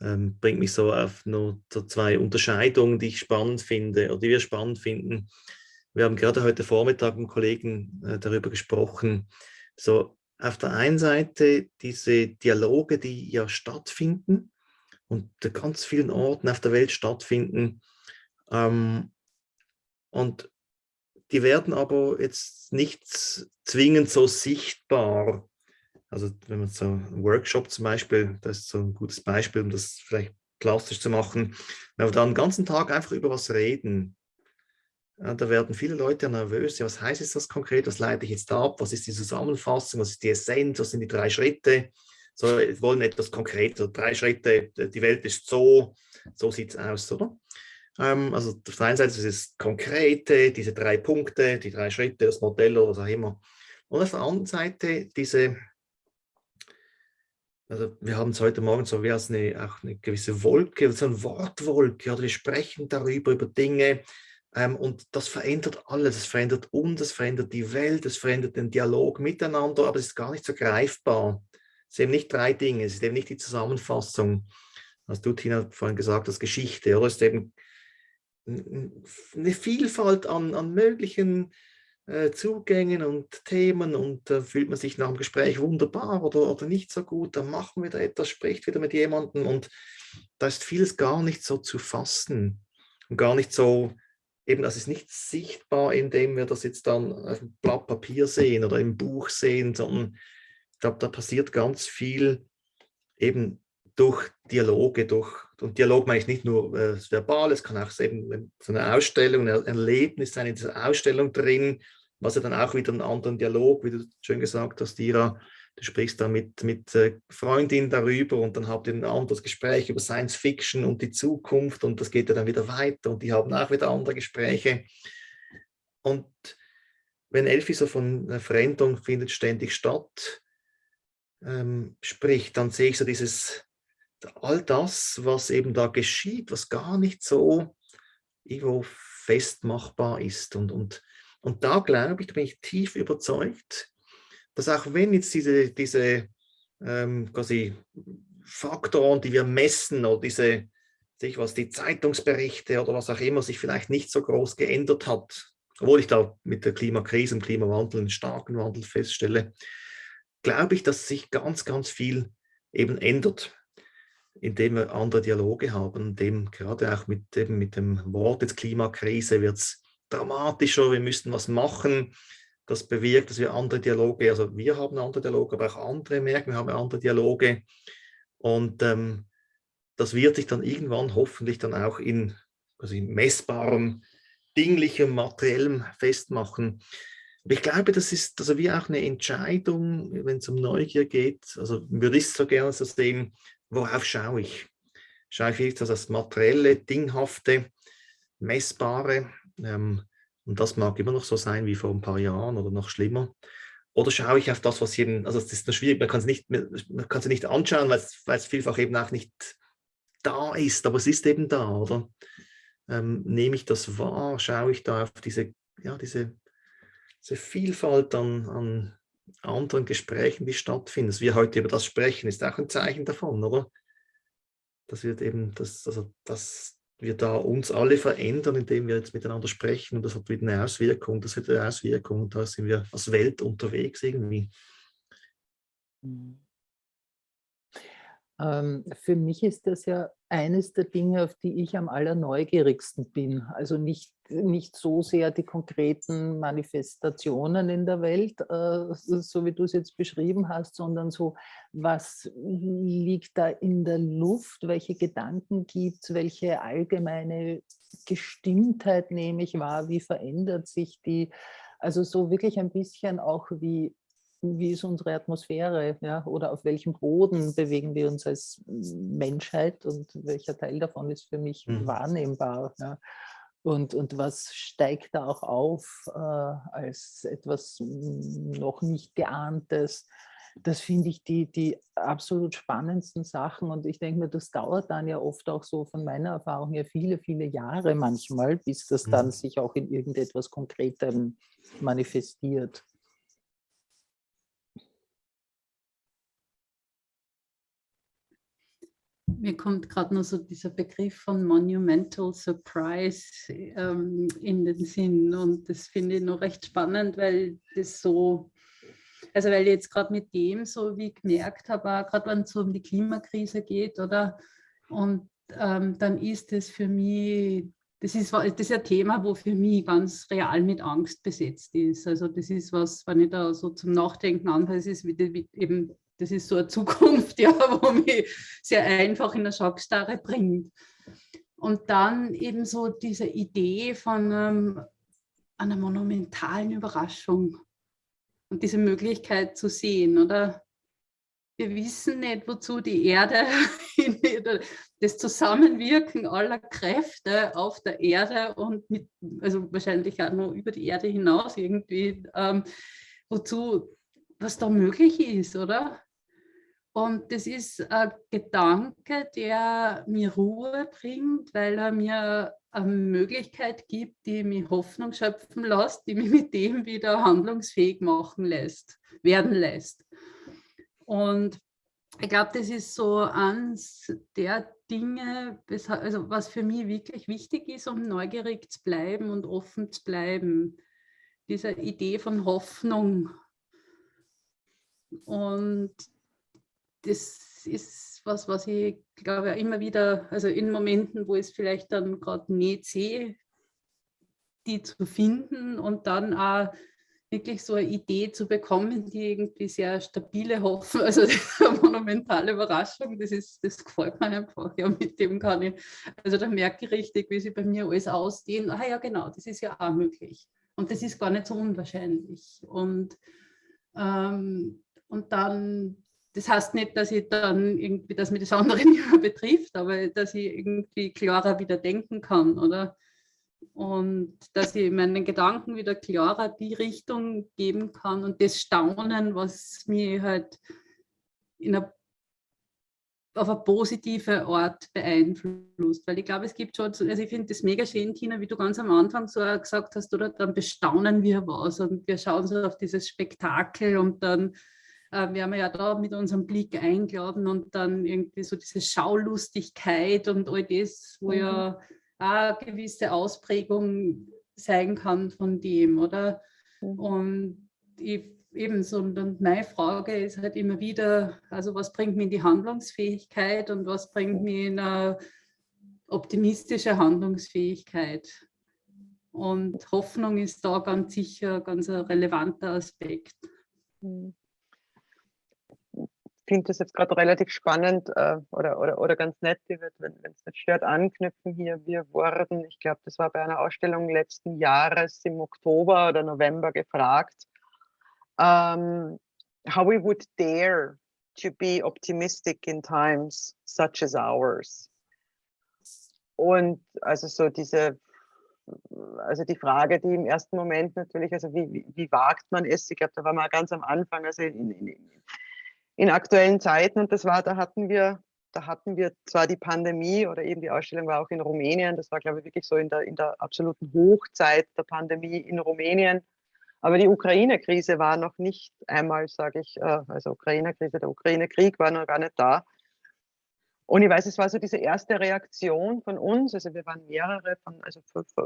ähm, bringt mich so auf nur so zwei Unterscheidungen, die ich spannend finde oder die wir spannend finden. Wir haben gerade heute Vormittag mit Kollegen äh, darüber gesprochen, so auf der einen Seite diese Dialoge, die ja stattfinden und an ganz vielen Orten auf der Welt stattfinden. Ähm, und die werden aber jetzt nicht zwingend so sichtbar. Also wenn man so einen Workshop zum Beispiel, das ist so ein gutes Beispiel, um das vielleicht plastisch zu machen, wenn wir da den ganzen Tag einfach über was reden, ja, da werden viele Leute nervös. Ja, was heißt jetzt das konkret? Was leite ich jetzt ab? Was ist die Zusammenfassung? Was ist die Essenz? Was sind die drei Schritte? So, wir wollen etwas Konkreter. Drei Schritte, die Welt ist so, so sieht es aus, oder? Ähm, also auf der einen Seite ist es Konkrete, diese drei Punkte, die drei Schritte, das Modell oder was auch immer. Und auf der anderen Seite diese, also wir haben es heute Morgen so wie als eine, auch eine gewisse Wolke, so eine Wortwolke, oder wir sprechen darüber, über Dinge, Ähm, und das verändert alles, es verändert uns, es verändert die Welt, es verändert den Dialog miteinander, aber es ist gar nicht so greifbar. Es sind eben nicht drei Dinge, es ist eben nicht die Zusammenfassung, was du, Tina, vorhin gesagt hast, Geschichte, oder es ist eben eine Vielfalt an, an möglichen äh, Zugängen und Themen und äh, fühlt man sich nach dem Gespräch wunderbar oder, oder nicht so gut, dann machen wir da etwas, spricht wieder mit jemandem und da ist vieles gar nicht so zu fassen und gar nicht so, eben das ist nicht sichtbar, indem wir das jetzt dann auf dem Blatt Papier sehen oder im Buch sehen, sondern ich glaube, da passiert ganz viel eben durch Dialoge, durch, und Dialog meine ich nicht nur äh, verbal, es kann auch eben so eine Ausstellung, ein Erlebnis sein in dieser Ausstellung drin, was ja dann auch wieder einen anderen Dialog, wie du schön gesagt hast, Ira, du sprichst da mit, mit äh, Freundin darüber und dann habt ihr ein anderes Gespräch über Science Fiction und die Zukunft und das geht ja dann wieder weiter und die haben auch wieder andere Gespräche. Und wenn Elfi so von Veränderung findet ständig statt, ähm, spricht, dann sehe ich so dieses, all das, was eben da geschieht, was gar nicht so irgendwo festmachbar ist. Und, und und da glaube ich, da bin ich tief überzeugt, dass auch wenn jetzt diese, diese ähm, quasi Faktoren, die wir messen oder diese, sich was, die Zeitungsberichte oder was auch immer sich vielleicht nicht so groß geändert hat, obwohl ich da mit der Klimakrise und Klimawandel einen starken Wandel feststelle, glaube ich, dass sich ganz, ganz viel eben ändert, indem wir andere Dialoge haben, dem gerade auch mit, eben mit dem Wort jetzt Klimakrise wird es dramatischer, wir müssten was machen. Das bewirkt, dass wir andere Dialoge, also wir haben andere Dialoge, aber auch andere merken, wir haben andere Dialoge. Und ähm, das wird sich dann irgendwann hoffentlich dann auch in also in messbarem, dinglichem, materiellem festmachen. Aber ich glaube, das ist also wie auch eine Entscheidung, wenn es um Neugier geht. Also würde ich so gerne so sehen, worauf schaue ich? Schaue ich wirklich das materielle, dinghafte, messbare ähm, und das mag immer noch so sein wie vor ein paar Jahren oder noch schlimmer. Oder schaue ich auf das, was eben, also es ist nur schwierig, man kann es nicht, man kann es nicht anschauen, weil es, weil es vielfach eben auch nicht da ist, aber es ist eben da, oder? Ähm, nehme ich das wahr, schaue ich da auf diese, ja, diese, diese Vielfalt an, an anderen Gesprächen, die stattfinden. Dass wir heute über das sprechen, ist auch ein Zeichen davon, oder? Das wird eben, das, also das, wir da uns alle verändern, indem wir jetzt miteinander sprechen und das hat wieder eine Auswirkung, das hat eine Auswirkung und da sind wir als Welt unterwegs irgendwie. Mhm. Ähm, für mich ist das ja eines der Dinge, auf die ich am allerneugierigsten bin. Also nicht, nicht so sehr die konkreten Manifestationen in der Welt, äh, so wie du es jetzt beschrieben hast, sondern so, was liegt da in der Luft, welche Gedanken gibt es, welche allgemeine Gestimmtheit nehme ich wahr, wie verändert sich die, also so wirklich ein bisschen auch wie wie ist unsere Atmosphäre ja, oder auf welchem Boden bewegen wir uns als Menschheit und welcher Teil davon ist für mich mhm. wahrnehmbar. Ja. Und, und was steigt da auch auf äh, als etwas noch nicht geahntes? Das finde ich die, die absolut spannendsten Sachen und ich denke mir, das dauert dann ja oft auch so von meiner Erfahrung her viele, viele Jahre manchmal, bis das dann mhm. sich auch in irgendetwas Konkretem manifestiert. Mir kommt gerade noch so dieser Begriff von Monumental Surprise ähm, in den Sinn und das finde ich noch recht spannend, weil das so, also weil ich jetzt gerade mit dem so wie gemerkt habe, gerade wenn es so um die Klimakrise geht, oder? Und ähm, dann ist das für mich, das ist, das ist ein Thema, wo für mich ganz real mit Angst besetzt ist. Also das ist was, wenn ich da so zum Nachdenken anfange, ist wie, eben das ist so eine Zukunft, ja, wo mich sehr einfach in eine Schockstarre bringt. Und dann eben so diese Idee von ähm, einer monumentalen Überraschung und diese Möglichkeit zu sehen, oder? Wir wissen nicht, wozu die Erde, das Zusammenwirken aller Kräfte auf der Erde und mit, also wahrscheinlich auch nur über die Erde hinaus irgendwie, ähm, wozu, was da möglich ist, oder? Und das ist ein Gedanke, der mir Ruhe bringt, weil er mir eine Möglichkeit gibt, die mich Hoffnung schöpfen lässt, die mich mit dem wieder handlungsfähig machen lässt, werden lässt. Und ich glaube, das ist so eines der Dinge, also was für mich wirklich wichtig ist, um neugierig zu bleiben und offen zu bleiben. Diese Idee von Hoffnung. Und das ist was, was ich glaube immer wieder, also in Momenten, wo ich es vielleicht dann gerade nicht sehe, die zu finden und dann auch wirklich so eine Idee zu bekommen, die irgendwie sehr stabile Hoffnung, also eine monumentale Überraschung, das, ist, das gefällt mir einfach. Ja, mit dem kann ich, also da merke ich richtig, wie sich bei mir alles ausdehnt. Ah ja, genau, das ist ja auch möglich. Und das ist gar nicht so unwahrscheinlich. Und, ähm, und dann, das heißt nicht, dass ich dann irgendwie, dass mir das andere nicht mehr betrifft, aber dass ich irgendwie klarer wieder denken kann, oder? und dass ich meinen Gedanken wieder klarer die Richtung geben kann und das Staunen, was mich halt in einer, auf eine positive Art beeinflusst. Weil ich glaube, es gibt schon, also ich finde das mega schön, Tina, wie du ganz am Anfang so gesagt hast, oder dann bestaunen wir was und wir schauen so auf dieses Spektakel und dann wir haben ja da mit unserem Blick eingeladen und dann irgendwie so diese Schaulustigkeit und all das, wo mhm. ja eine gewisse Ausprägung sein kann von dem, oder? Mhm. Und ich, ebenso, und meine Frage ist halt immer wieder, also was bringt mich in die Handlungsfähigkeit und was bringt mich in eine optimistische Handlungsfähigkeit? Und Hoffnung ist da ganz sicher ganz ein relevanter Aspekt. Mhm finde das jetzt gerade relativ spannend äh, oder, oder, oder ganz nett, wenn es nicht stört, anknüpfen hier. Wir wurden, ich glaube, das war bei einer Ausstellung letzten Jahres im Oktober oder November gefragt, um, ähm, how we would dare to be optimistic in times such as ours. Und also so diese, also die Frage, die im ersten Moment natürlich, also wie, wie, wie wagt man es? Ich glaube, da war mal ganz am Anfang, also in, in, in aktuellen Zeiten. Und das war, da hatten wir, da hatten wir zwar die Pandemie oder eben die Ausstellung war auch in Rumänien. Das war, glaube ich, wirklich so in der, in der absoluten Hochzeit der Pandemie in Rumänien. Aber die Ukraine-Krise war noch nicht einmal, sage ich, äh, also Ukraine-Krise, der Ukraine-Krieg war noch gar nicht da. Und ich weiß, es war so diese erste Reaktion von uns, also wir waren mehrere von, also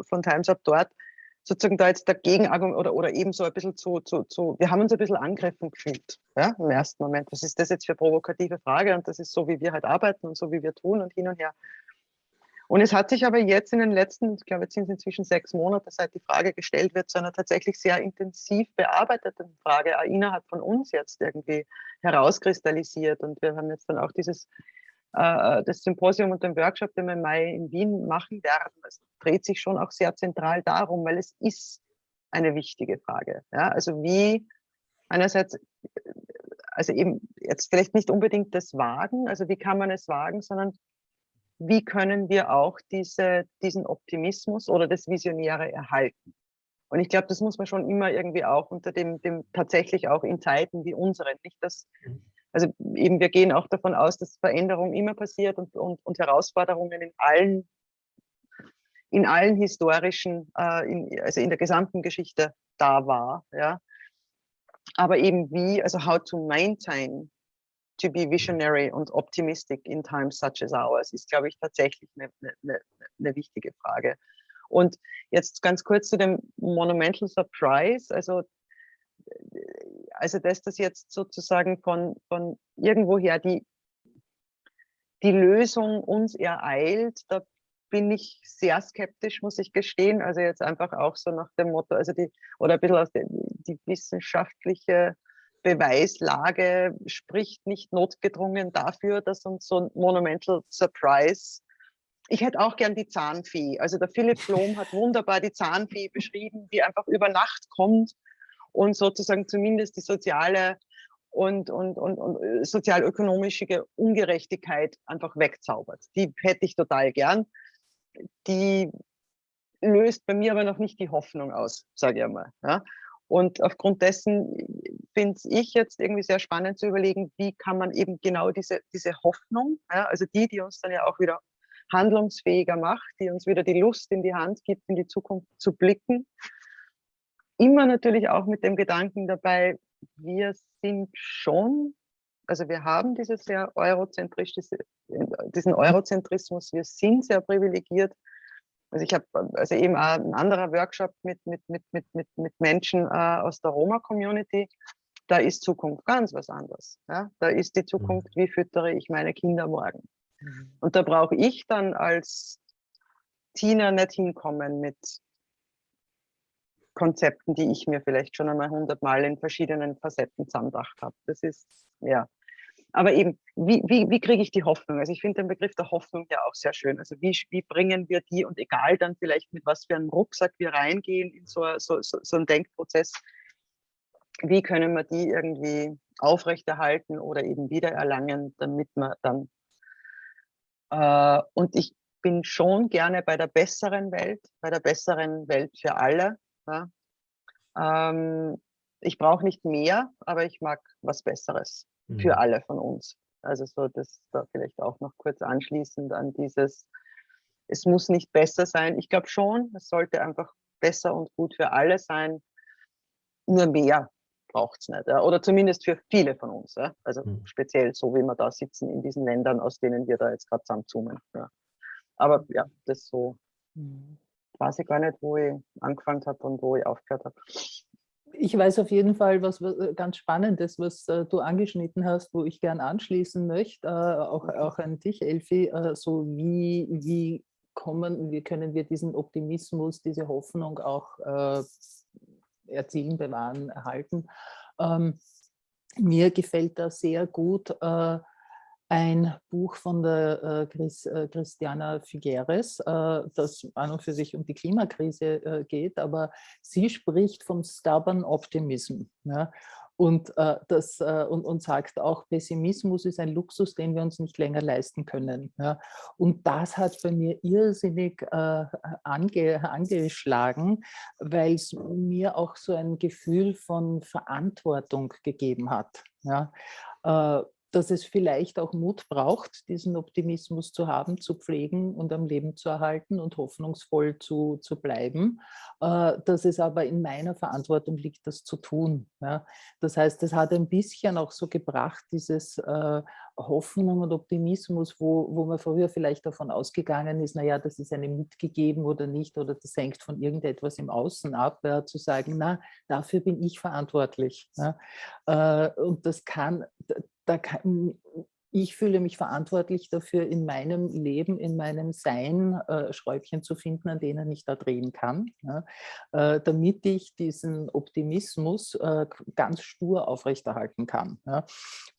von, Times Up dort, sozusagen da jetzt dagegen oder, oder eben so ein bisschen zu, zu, zu, wir haben uns ein bisschen angegriffen gefühlt, ja, im ersten Moment. Was ist das jetzt für provokative Frage? Und das ist so, wie wir halt arbeiten und so, wie wir tun und hin und her. Und es hat sich aber jetzt in den letzten, ich glaube, jetzt sind es inzwischen sechs Monate, seit die Frage gestellt wird, zu einer tatsächlich sehr intensiv bearbeiteten Frage innerhalb von uns jetzt irgendwie herauskristallisiert. Und wir haben jetzt dann auch dieses das Symposium und den Workshop, den wir im Mai in Wien machen werden, es dreht sich schon auch sehr zentral darum, weil es ist eine wichtige Frage. Ja? Also wie einerseits, also eben jetzt vielleicht nicht unbedingt das Wagen, also wie kann man es wagen, sondern wie können wir auch diese, diesen Optimismus oder das Visionäre erhalten? Und ich glaube, das muss man schon immer irgendwie auch unter dem, dem tatsächlich auch in Zeiten wie unseren, nicht das mhm also eben wir gehen auch davon aus, dass Veränderung immer passiert und, und, und Herausforderungen in allen, in allen historischen, äh, in, also in der gesamten Geschichte da war. Ja. Aber eben wie, also how to maintain to be visionary und optimistic in times such as ours, ist, glaube ich, tatsächlich eine, eine, eine wichtige Frage. Und jetzt ganz kurz zu dem Monumental Surprise. Also also dass das jetzt sozusagen von, von irgendwoher die, die Lösung uns ereilt, da bin ich sehr skeptisch, muss ich gestehen. Also jetzt einfach auch so nach dem Motto, also die, oder ein bisschen aus der die wissenschaftliche Beweislage spricht nicht notgedrungen dafür, dass uns so ein Monumental Surprise ich hätte auch gern die Zahnfee. Also der Philipp Blom hat wunderbar die Zahnfee beschrieben, die einfach über Nacht kommt und sozusagen zumindest die soziale und, und, und, und äh, sozialökonomische Ungerechtigkeit einfach wegzaubert. Die hätte ich total gern. Die löst bei mir aber noch nicht die Hoffnung aus, sage ich einmal. Ja. Und aufgrund dessen finde ich jetzt irgendwie sehr spannend zu überlegen, wie kann man eben genau diese, diese Hoffnung, ja, also die, die uns dann ja auch wieder handlungsfähiger macht, die uns wieder die Lust in die Hand gibt, in die Zukunft zu blicken. Immer natürlich auch mit dem Gedanken dabei, wir sind schon, also wir haben dieses sehr eurozentristische, diesen Eurozentrismus, wir sind sehr privilegiert. Also ich habe also eben auch ein anderer Workshop mit, mit, mit, mit, mit, mit Menschen äh, aus der Roma-Community. Da ist Zukunft ganz was anderes. Ja? Da ist die mhm. Zukunft, wie füttere ich meine Kinder morgen? Mhm. Und da brauche ich dann als Tina nicht hinkommen mit Konzepten, die ich mir vielleicht schon einmal hundertmal in verschiedenen Facetten zusammengedacht habe. Das ist, ja. Aber eben, wie, wie, wie kriege ich die Hoffnung? Also ich finde den Begriff der Hoffnung ja auch sehr schön. Also wie, wie bringen wir die und egal dann vielleicht mit was für einem Rucksack wir reingehen in so, so, so, so einen Denkprozess, wie können wir die irgendwie aufrechterhalten oder eben wiedererlangen, damit wir dann äh, und ich bin schon gerne bei der besseren Welt, bei der besseren Welt für alle. Ja. Ähm, ich brauche nicht mehr, aber ich mag was Besseres mhm. für alle von uns. Also so das da vielleicht auch noch kurz anschließend an dieses, es muss nicht besser sein. Ich glaube schon, es sollte einfach besser und gut für alle sein. Nur mehr braucht es nicht. Ja. Oder zumindest für viele von uns. Ja. Also mhm. speziell so, wie wir da sitzen in diesen Ländern, aus denen wir da jetzt gerade zusammenzoomen. Ja. Aber ja, das so mhm. Weiß ich gar nicht, wo ich angefangen habe und wo ich aufgehört habe. Ich weiß auf jeden Fall, was äh, ganz Spannendes, was äh, du angeschnitten hast, wo ich gern anschließen möchte, äh, auch, auch an dich, Elfi, äh, so wie, wie kommen, wie können wir diesen Optimismus, diese Hoffnung auch äh, erzielen, bewahren, erhalten. Ähm, mir gefällt da sehr gut äh, ein Buch von der äh, Chris, äh, Christiana Figueres, äh, das an und für sich um die Klimakrise geht, aber sie spricht vom Stubborn Optimism. Ja? und, äh, das, äh, und, und sagt auch, Pessimismus ist ein Luxus, den wir uns nicht länger leisten können. Ja. Und das hat bei mir irrsinnig äh, ange, angeschlagen, weil es mir auch so ein Gefühl von Verantwortung gegeben hat. Ja. Dass es vielleicht auch Mut braucht, diesen Optimismus zu haben, zu pflegen und am Leben zu erhalten und hoffnungsvoll zu, zu bleiben. Äh, dass es aber in meiner Verantwortung liegt, das zu tun. Das heißt, es hat ein bisschen auch so gebracht, dieses äh, Hoffnung und Optimismus, wo, wo man früher vielleicht davon ausgegangen ist, naja, das ist einem mitgegeben oder nicht, oder das hängt von irgendetwas im Außen ab, ja, zu sagen, na, dafür bin ich verantwortlich. Ja. Äh, und das kann, da kann, ich fühle mich verantwortlich dafür, in meinem Leben, in meinem Sein äh, Schräubchen zu finden, an denen ich da drehen kann, ja, äh, damit ich diesen Optimismus äh, ganz stur aufrechterhalten kann. Ja.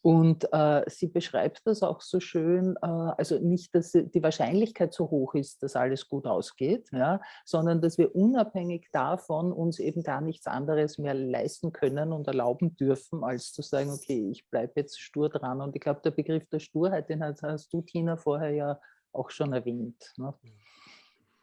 Und äh, sie beschreibt das auch so schön, äh, also nicht, dass die Wahrscheinlichkeit so hoch ist, dass alles gut ausgeht, ja, sondern dass wir unabhängig davon uns eben gar nichts anderes mehr leisten können und erlauben dürfen, als zu sagen, okay, ich bleibe jetzt stur dran. Und ich glaube, der Begriff Begriff der Sturheit, den hast du, Tina, vorher ja auch schon erwähnt. Ne?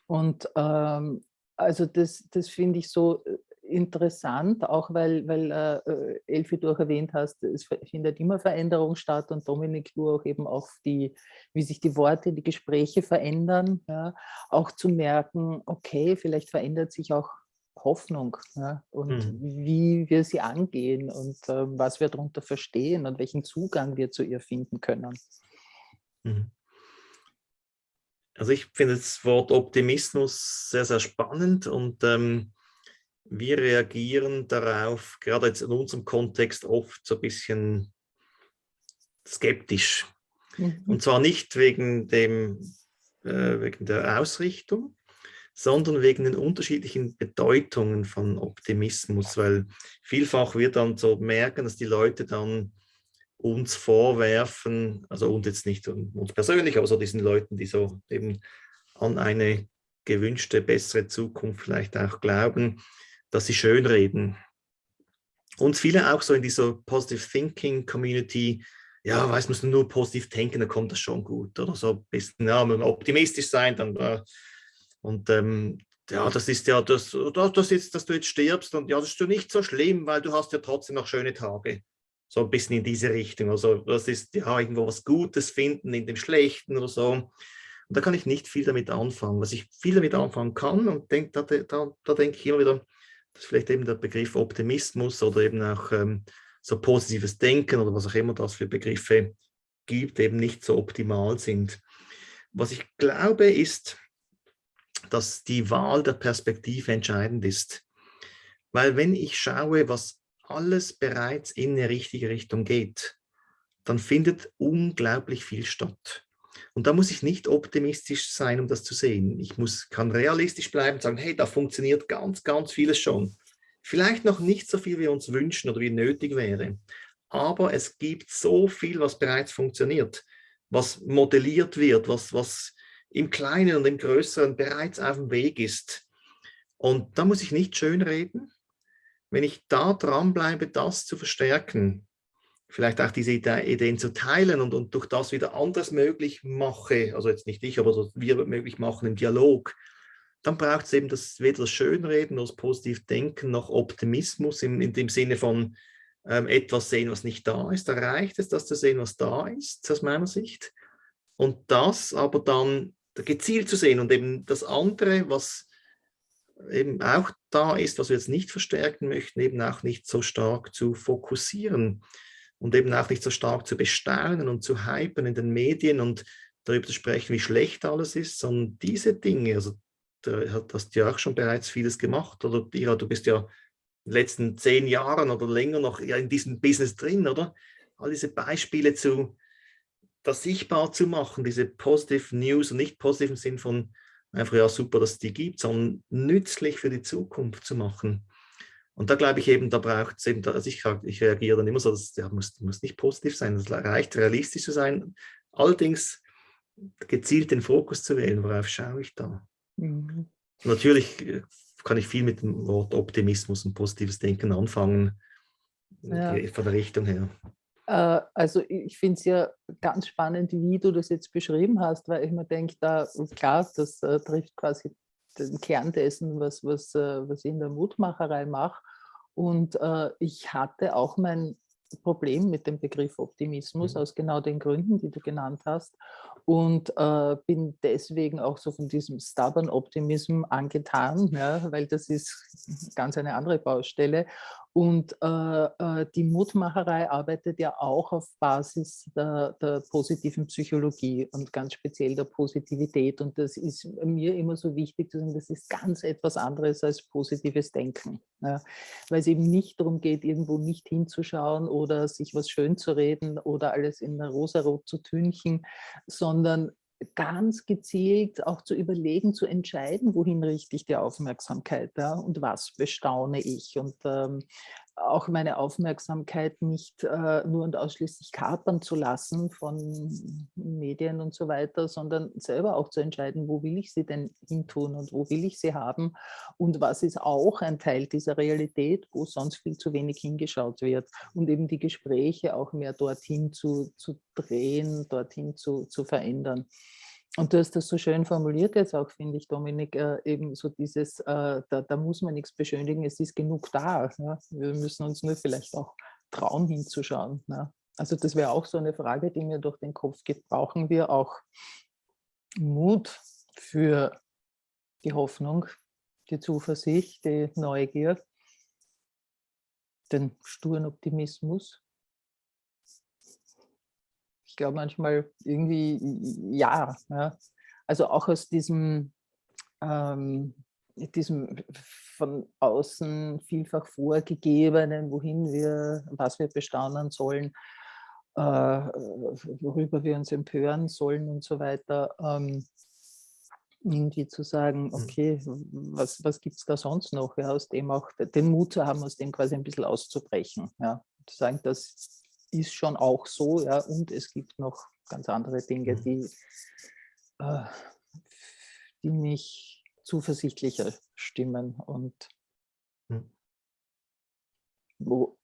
Und ähm, also das, das finde ich so äh, interessant, auch weil, weil äh, Elfi, du auch erwähnt hast, es findet immer Veränderung statt und Dominik, du auch eben auf die, wie sich die Worte, die Gespräche verändern, ja, auch zu merken, okay, vielleicht verändert sich auch Hoffnung ja, und mhm. wie wir sie angehen und äh, was wir darunter verstehen und welchen Zugang wir zu ihr finden können. Mhm. Also ich finde das Wort Optimismus sehr, sehr spannend und ähm, wir reagieren darauf, gerade jetzt in unserem Kontext, oft so ein bisschen skeptisch. Mhm. Und zwar nicht wegen, dem, äh, wegen der Ausrichtung, sondern wegen den unterschiedlichen Bedeutungen von Optimismus, weil vielfach wir dann so merken, dass die Leute dann uns vorwerfen, also uns jetzt nicht uns persönlich, aber so diesen Leuten, die so eben an eine gewünschte, bessere Zukunft vielleicht auch glauben, dass sie schönreden. Und viele auch so in dieser Positive Thinking Community, ja, weiß man nur positiv denken, dann kommt das schon gut. Oder so ein bisschen, ja, optimistisch sein, dann äh, und ähm, ja, das ist ja, das, das ist, dass du jetzt stirbst und ja, das ist ja nicht so schlimm, weil du hast ja trotzdem noch schöne Tage. So ein bisschen in diese Richtung. Also das ist ja irgendwo was Gutes finden in dem Schlechten oder so. Und da kann ich nicht viel damit anfangen. Was ich viel damit anfangen kann, und denk, da, da, da denke ich immer wieder, dass vielleicht eben der Begriff Optimismus oder eben auch ähm, so positives Denken oder was auch immer das für Begriffe gibt, eben nicht so optimal sind. Was ich glaube ist, dass die Wahl der Perspektive entscheidend ist. Weil wenn ich schaue, was alles bereits in eine richtige Richtung geht, dann findet unglaublich viel statt. Und da muss ich nicht optimistisch sein, um das zu sehen. Ich muss, kann realistisch bleiben und sagen, hey, da funktioniert ganz, ganz vieles schon. Vielleicht noch nicht so viel, wie wir uns wünschen oder wie nötig wäre. Aber es gibt so viel, was bereits funktioniert, was modelliert wird, was, was im Kleinen und im Größeren bereits auf dem Weg ist. Und da muss ich nicht schönreden. Wenn ich da dranbleibe, das zu verstärken, vielleicht auch diese Ideen zu teilen und, und durch das wieder anders möglich mache, also jetzt nicht ich, aber wir möglich machen im Dialog, dann braucht es eben das, weder das Schönreden noch das positiv Denken noch Optimismus in, in dem Sinne von ähm, etwas sehen, was nicht da ist. Da reicht es, das zu sehen, was da ist, aus meiner Sicht. Und das aber dann gezielt zu sehen und eben das andere, was eben auch da ist, was wir jetzt nicht verstärken möchten, eben auch nicht so stark zu fokussieren und eben auch nicht so stark zu bestaunen und zu hypen in den Medien und darüber zu sprechen, wie schlecht alles ist, sondern diese Dinge, also da hast du ja auch schon bereits vieles gemacht, oder Ira, du bist ja in den letzten zehn Jahren oder länger noch in diesem Business drin, oder? All diese Beispiele zu, das sichtbar zu machen, diese Positive News und nicht positiven Sinn von einfach, ja super, dass es die gibt, sondern nützlich für die Zukunft zu machen. Und da glaube ich eben, da braucht es eben, also ich, ich reagiere dann immer so, das ja, muss, muss nicht positiv sein, es reicht realistisch zu sein. Allerdings gezielt den Fokus zu wählen, worauf schaue ich da? Mhm. Natürlich äh, kann ich viel mit dem Wort Optimismus und positives Denken anfangen, ja. von der Richtung her. Äh, also ich finde es ja ganz spannend, wie du das jetzt beschrieben hast, weil ich mir denke, da klar, das äh, trifft quasi den Kern dessen, was, was, äh, was ich in der Mutmacherei mache. Und äh, ich hatte auch mein Problem mit dem Begriff Optimismus, mhm. aus genau den Gründen, die du genannt hast. Und äh, bin deswegen auch so von diesem stubborn Optimism angetan, ja, weil das ist ganz eine andere Baustelle. Und äh, äh, die Mutmacherei arbeitet ja auch auf Basis der, der, positiven Psychologie und ganz speziell der Positivität. Und das ist mir immer so wichtig zu sagen, das ist ganz etwas anderes als positives Denken. Ja. Weil es eben nicht darum geht, irgendwo nicht hinzuschauen oder sich was schön zu reden oder alles in Rosarot zu tünchen, sondern ganz gezielt auch zu überlegen, zu entscheiden, wohin richte ich die Aufmerksamkeit ja, und was bestaune ich. Und ähm, auch meine Aufmerksamkeit nicht äh, nur und ausschließlich kapern zu lassen von Medien und so weiter, sondern selber auch zu entscheiden, wo will ich sie denn hintun und wo will ich sie haben und was ist auch ein Teil dieser Realität, wo sonst viel zu wenig hingeschaut wird und eben die Gespräche auch mehr dorthin zu, zu drehen, dorthin zu, zu verändern. Und du hast das so schön formuliert jetzt auch, finde ich, Dominik, äh, eben so dieses, äh, da, da, muss man nichts beschönigen, es ist genug da. Ja? Wir müssen uns nur vielleicht auch trauen hinzuschauen. Ja? Also das wäre auch so eine Frage, die mir durch den Kopf geht. Brauchen wir auch Mut für die Hoffnung, die Zuversicht, die Neugier, den sturen Optimismus? Ich glaube manchmal irgendwie ja, ja. Also auch aus diesem, ähm, diesem von außen vielfach vorgegebenen, wohin wir, was wir bestaunen sollen, äh, worüber wir uns empören sollen und so weiter, ähm, irgendwie zu sagen, mhm. okay, was, was gibt es da sonst noch, ja, aus dem auch den Mut zu haben, aus dem quasi ein bisschen auszubrechen. Ja, zu sagen, das ist schon auch so, ja, und es gibt noch ganz andere Dinge, mhm. die, äh, die mich zuversichtlicher stimmen und hm. wo,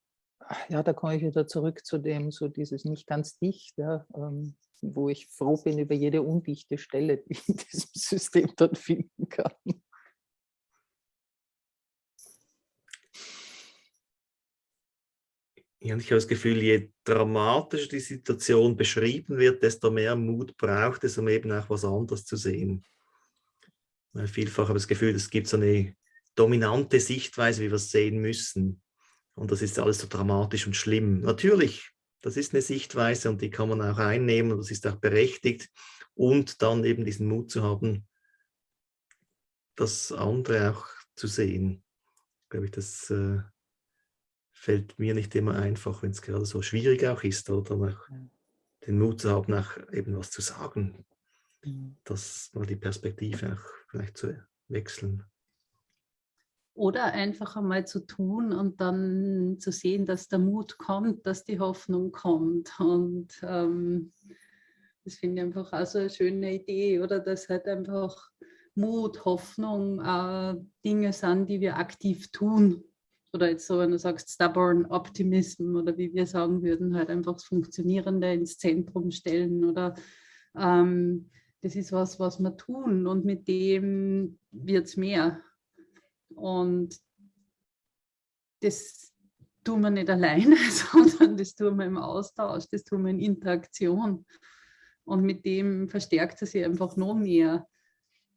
ja, da komme ich wieder zurück zu dem, so dieses nicht ganz dicht, ja, ähm, wo ich froh bin über jede undichte Stelle, die ich in diesem System dort finden kann. Ja, und ich habe das Gefühl, je dramatischer die Situation beschrieben wird, desto mehr Mut braucht es, um eben auch was anderes zu sehen. Weil vielfach habe ich das Gefühl, es gibt so eine dominante Sichtweise, wie wir es sehen müssen. Und das ist alles so dramatisch und schlimm. Natürlich, das ist eine Sichtweise und die kann man auch einnehmen und das ist auch berechtigt. Und dann eben diesen Mut zu haben, das andere auch zu sehen. Glaube ich, das äh, fällt mir nicht immer einfach, wenn es gerade so schwierig auch ist, oder auch den Mut zu haben, auch eben was zu sagen. Mhm. Das mal die Perspektive auch vielleicht zu wechseln. Oder einfach einmal zu tun und dann zu sehen, dass der Mut kommt, dass die Hoffnung kommt. Und ähm, das finde ich einfach auch so eine schöne Idee, oder dass halt einfach Mut, Hoffnung äh, Dinge sind, die wir aktiv tun oder jetzt so, wenn du sagst, stubborn Optimism oder wie wir sagen würden, halt einfach das Funktionierende ins Zentrum stellen oder ähm, das ist was, was wir tun und mit dem wird es mehr. Und das tun wir nicht alleine, sondern das tun wir im Austausch, das tun wir in Interaktion. Und mit dem verstärkt es sich einfach noch mehr.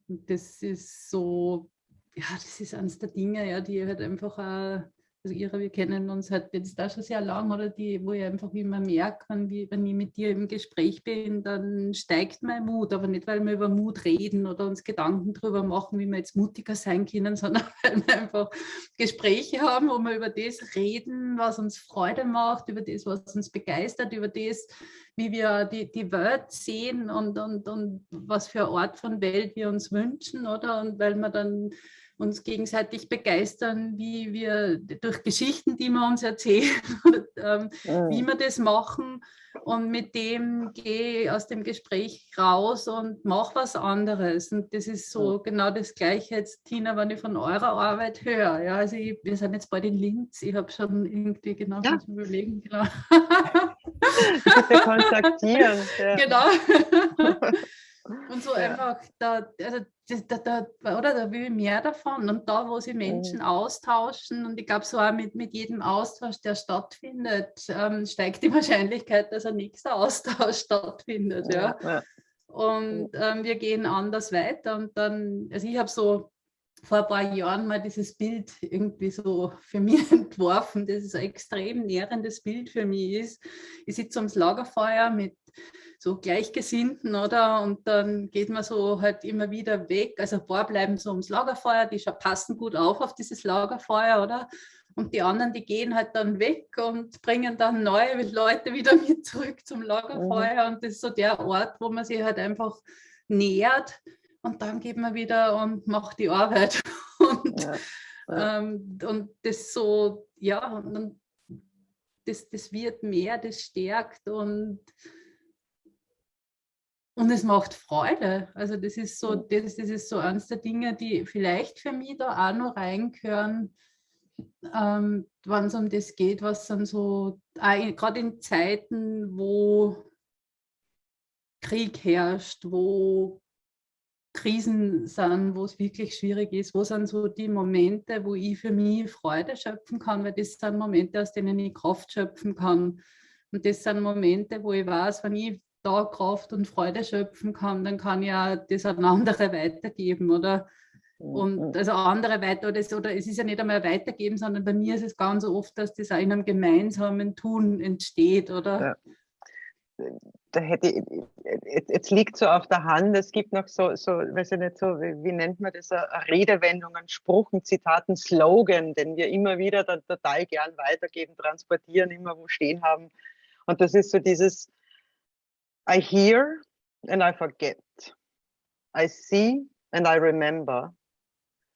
Das ist so ja, das ist eines der Dinge, ja, die halt einfach auch, also Ira, wir kennen uns halt jetzt da schon sehr lang, oder die, wo ich einfach immer merke, wenn, wenn ich mit dir im Gespräch bin, dann steigt mein Mut, aber nicht, weil wir über Mut reden oder uns Gedanken darüber machen, wie wir jetzt mutiger sein können, sondern weil wir einfach Gespräche haben, wo wir über das reden, was uns Freude macht, über das, was uns begeistert, über das, wie wir die, die Welt sehen und, und, und was für eine Art von Welt wir uns wünschen, oder? Und weil wir dann uns gegenseitig begeistern, wie wir durch Geschichten, die wir uns erzählen, ähm, ja. wie wir das machen. Und mit dem gehe ich aus dem Gespräch raus und mache was anderes. Und das ist so ja. genau das Gleiche jetzt, Tina, wenn ich von eurer Arbeit höre. Ja, also ich, wir sind jetzt bald in Linz. Ich habe schon irgendwie genau ja. das überlegen. Genau. Bitte kontaktieren. Ja. Genau. Und so ja. einfach, da, also da, da, oder da will ich mehr davon. Und da, wo sich Menschen mhm. austauschen, und ich glaube, so auch mit, mit jedem Austausch, der stattfindet, ähm, steigt die Wahrscheinlichkeit, dass ein nächster Austausch stattfindet. Ja. ja. Und ähm, wir gehen anders weiter. Und dann, also ich habe so vor ein paar Jahren mal dieses Bild irgendwie so für mich entworfen, das ist ein extrem nährendes Bild für mich ist. Ich sitze ums Lagerfeuer mit so Gleichgesinnten, oder? Und dann geht man so halt immer wieder weg. Also ein paar bleiben so ums Lagerfeuer, die passen gut auf auf dieses Lagerfeuer, oder? Und die anderen, die gehen halt dann weg und bringen dann neue Leute wieder mit zurück zum Lagerfeuer. Mhm. Und das ist so der Ort, wo man sich halt einfach nähert und dann geht man wieder und macht die Arbeit. Und, ja, ja. Ähm, und das so, ja, und das, das wird mehr, das stärkt und, und es macht Freude. Also das ist so, das, das ist so eines der Dinge, die vielleicht für mich da auch noch reingehören, ähm, wenn es um das geht, was dann so, gerade in Zeiten, wo Krieg herrscht, wo Krisen sind, wo es wirklich schwierig ist, wo sind so die Momente, wo ich für mich Freude schöpfen kann, weil das sind Momente, aus denen ich Kraft schöpfen kann. Und das sind Momente, wo ich weiß, wenn ich da Kraft und Freude schöpfen kann, dann kann ich ja das an andere weitergeben, oder? Und also andere weiter, oder es, oder es ist ja nicht einmal weitergeben, sondern bei mir ist es ganz oft, dass das auch in einem gemeinsamen Tun entsteht, oder? Ja da hätte ich, jetzt liegt so auf der Hand, es gibt noch so, so weiß ich nicht so, wie, wie nennt man das, Redewendungen, Spruch, ein Zitat, ein Slogan, den wir immer wieder dann total gern weitergeben, transportieren, immer wo stehen haben. Und das ist so dieses I hear and I forget. I see and I remember.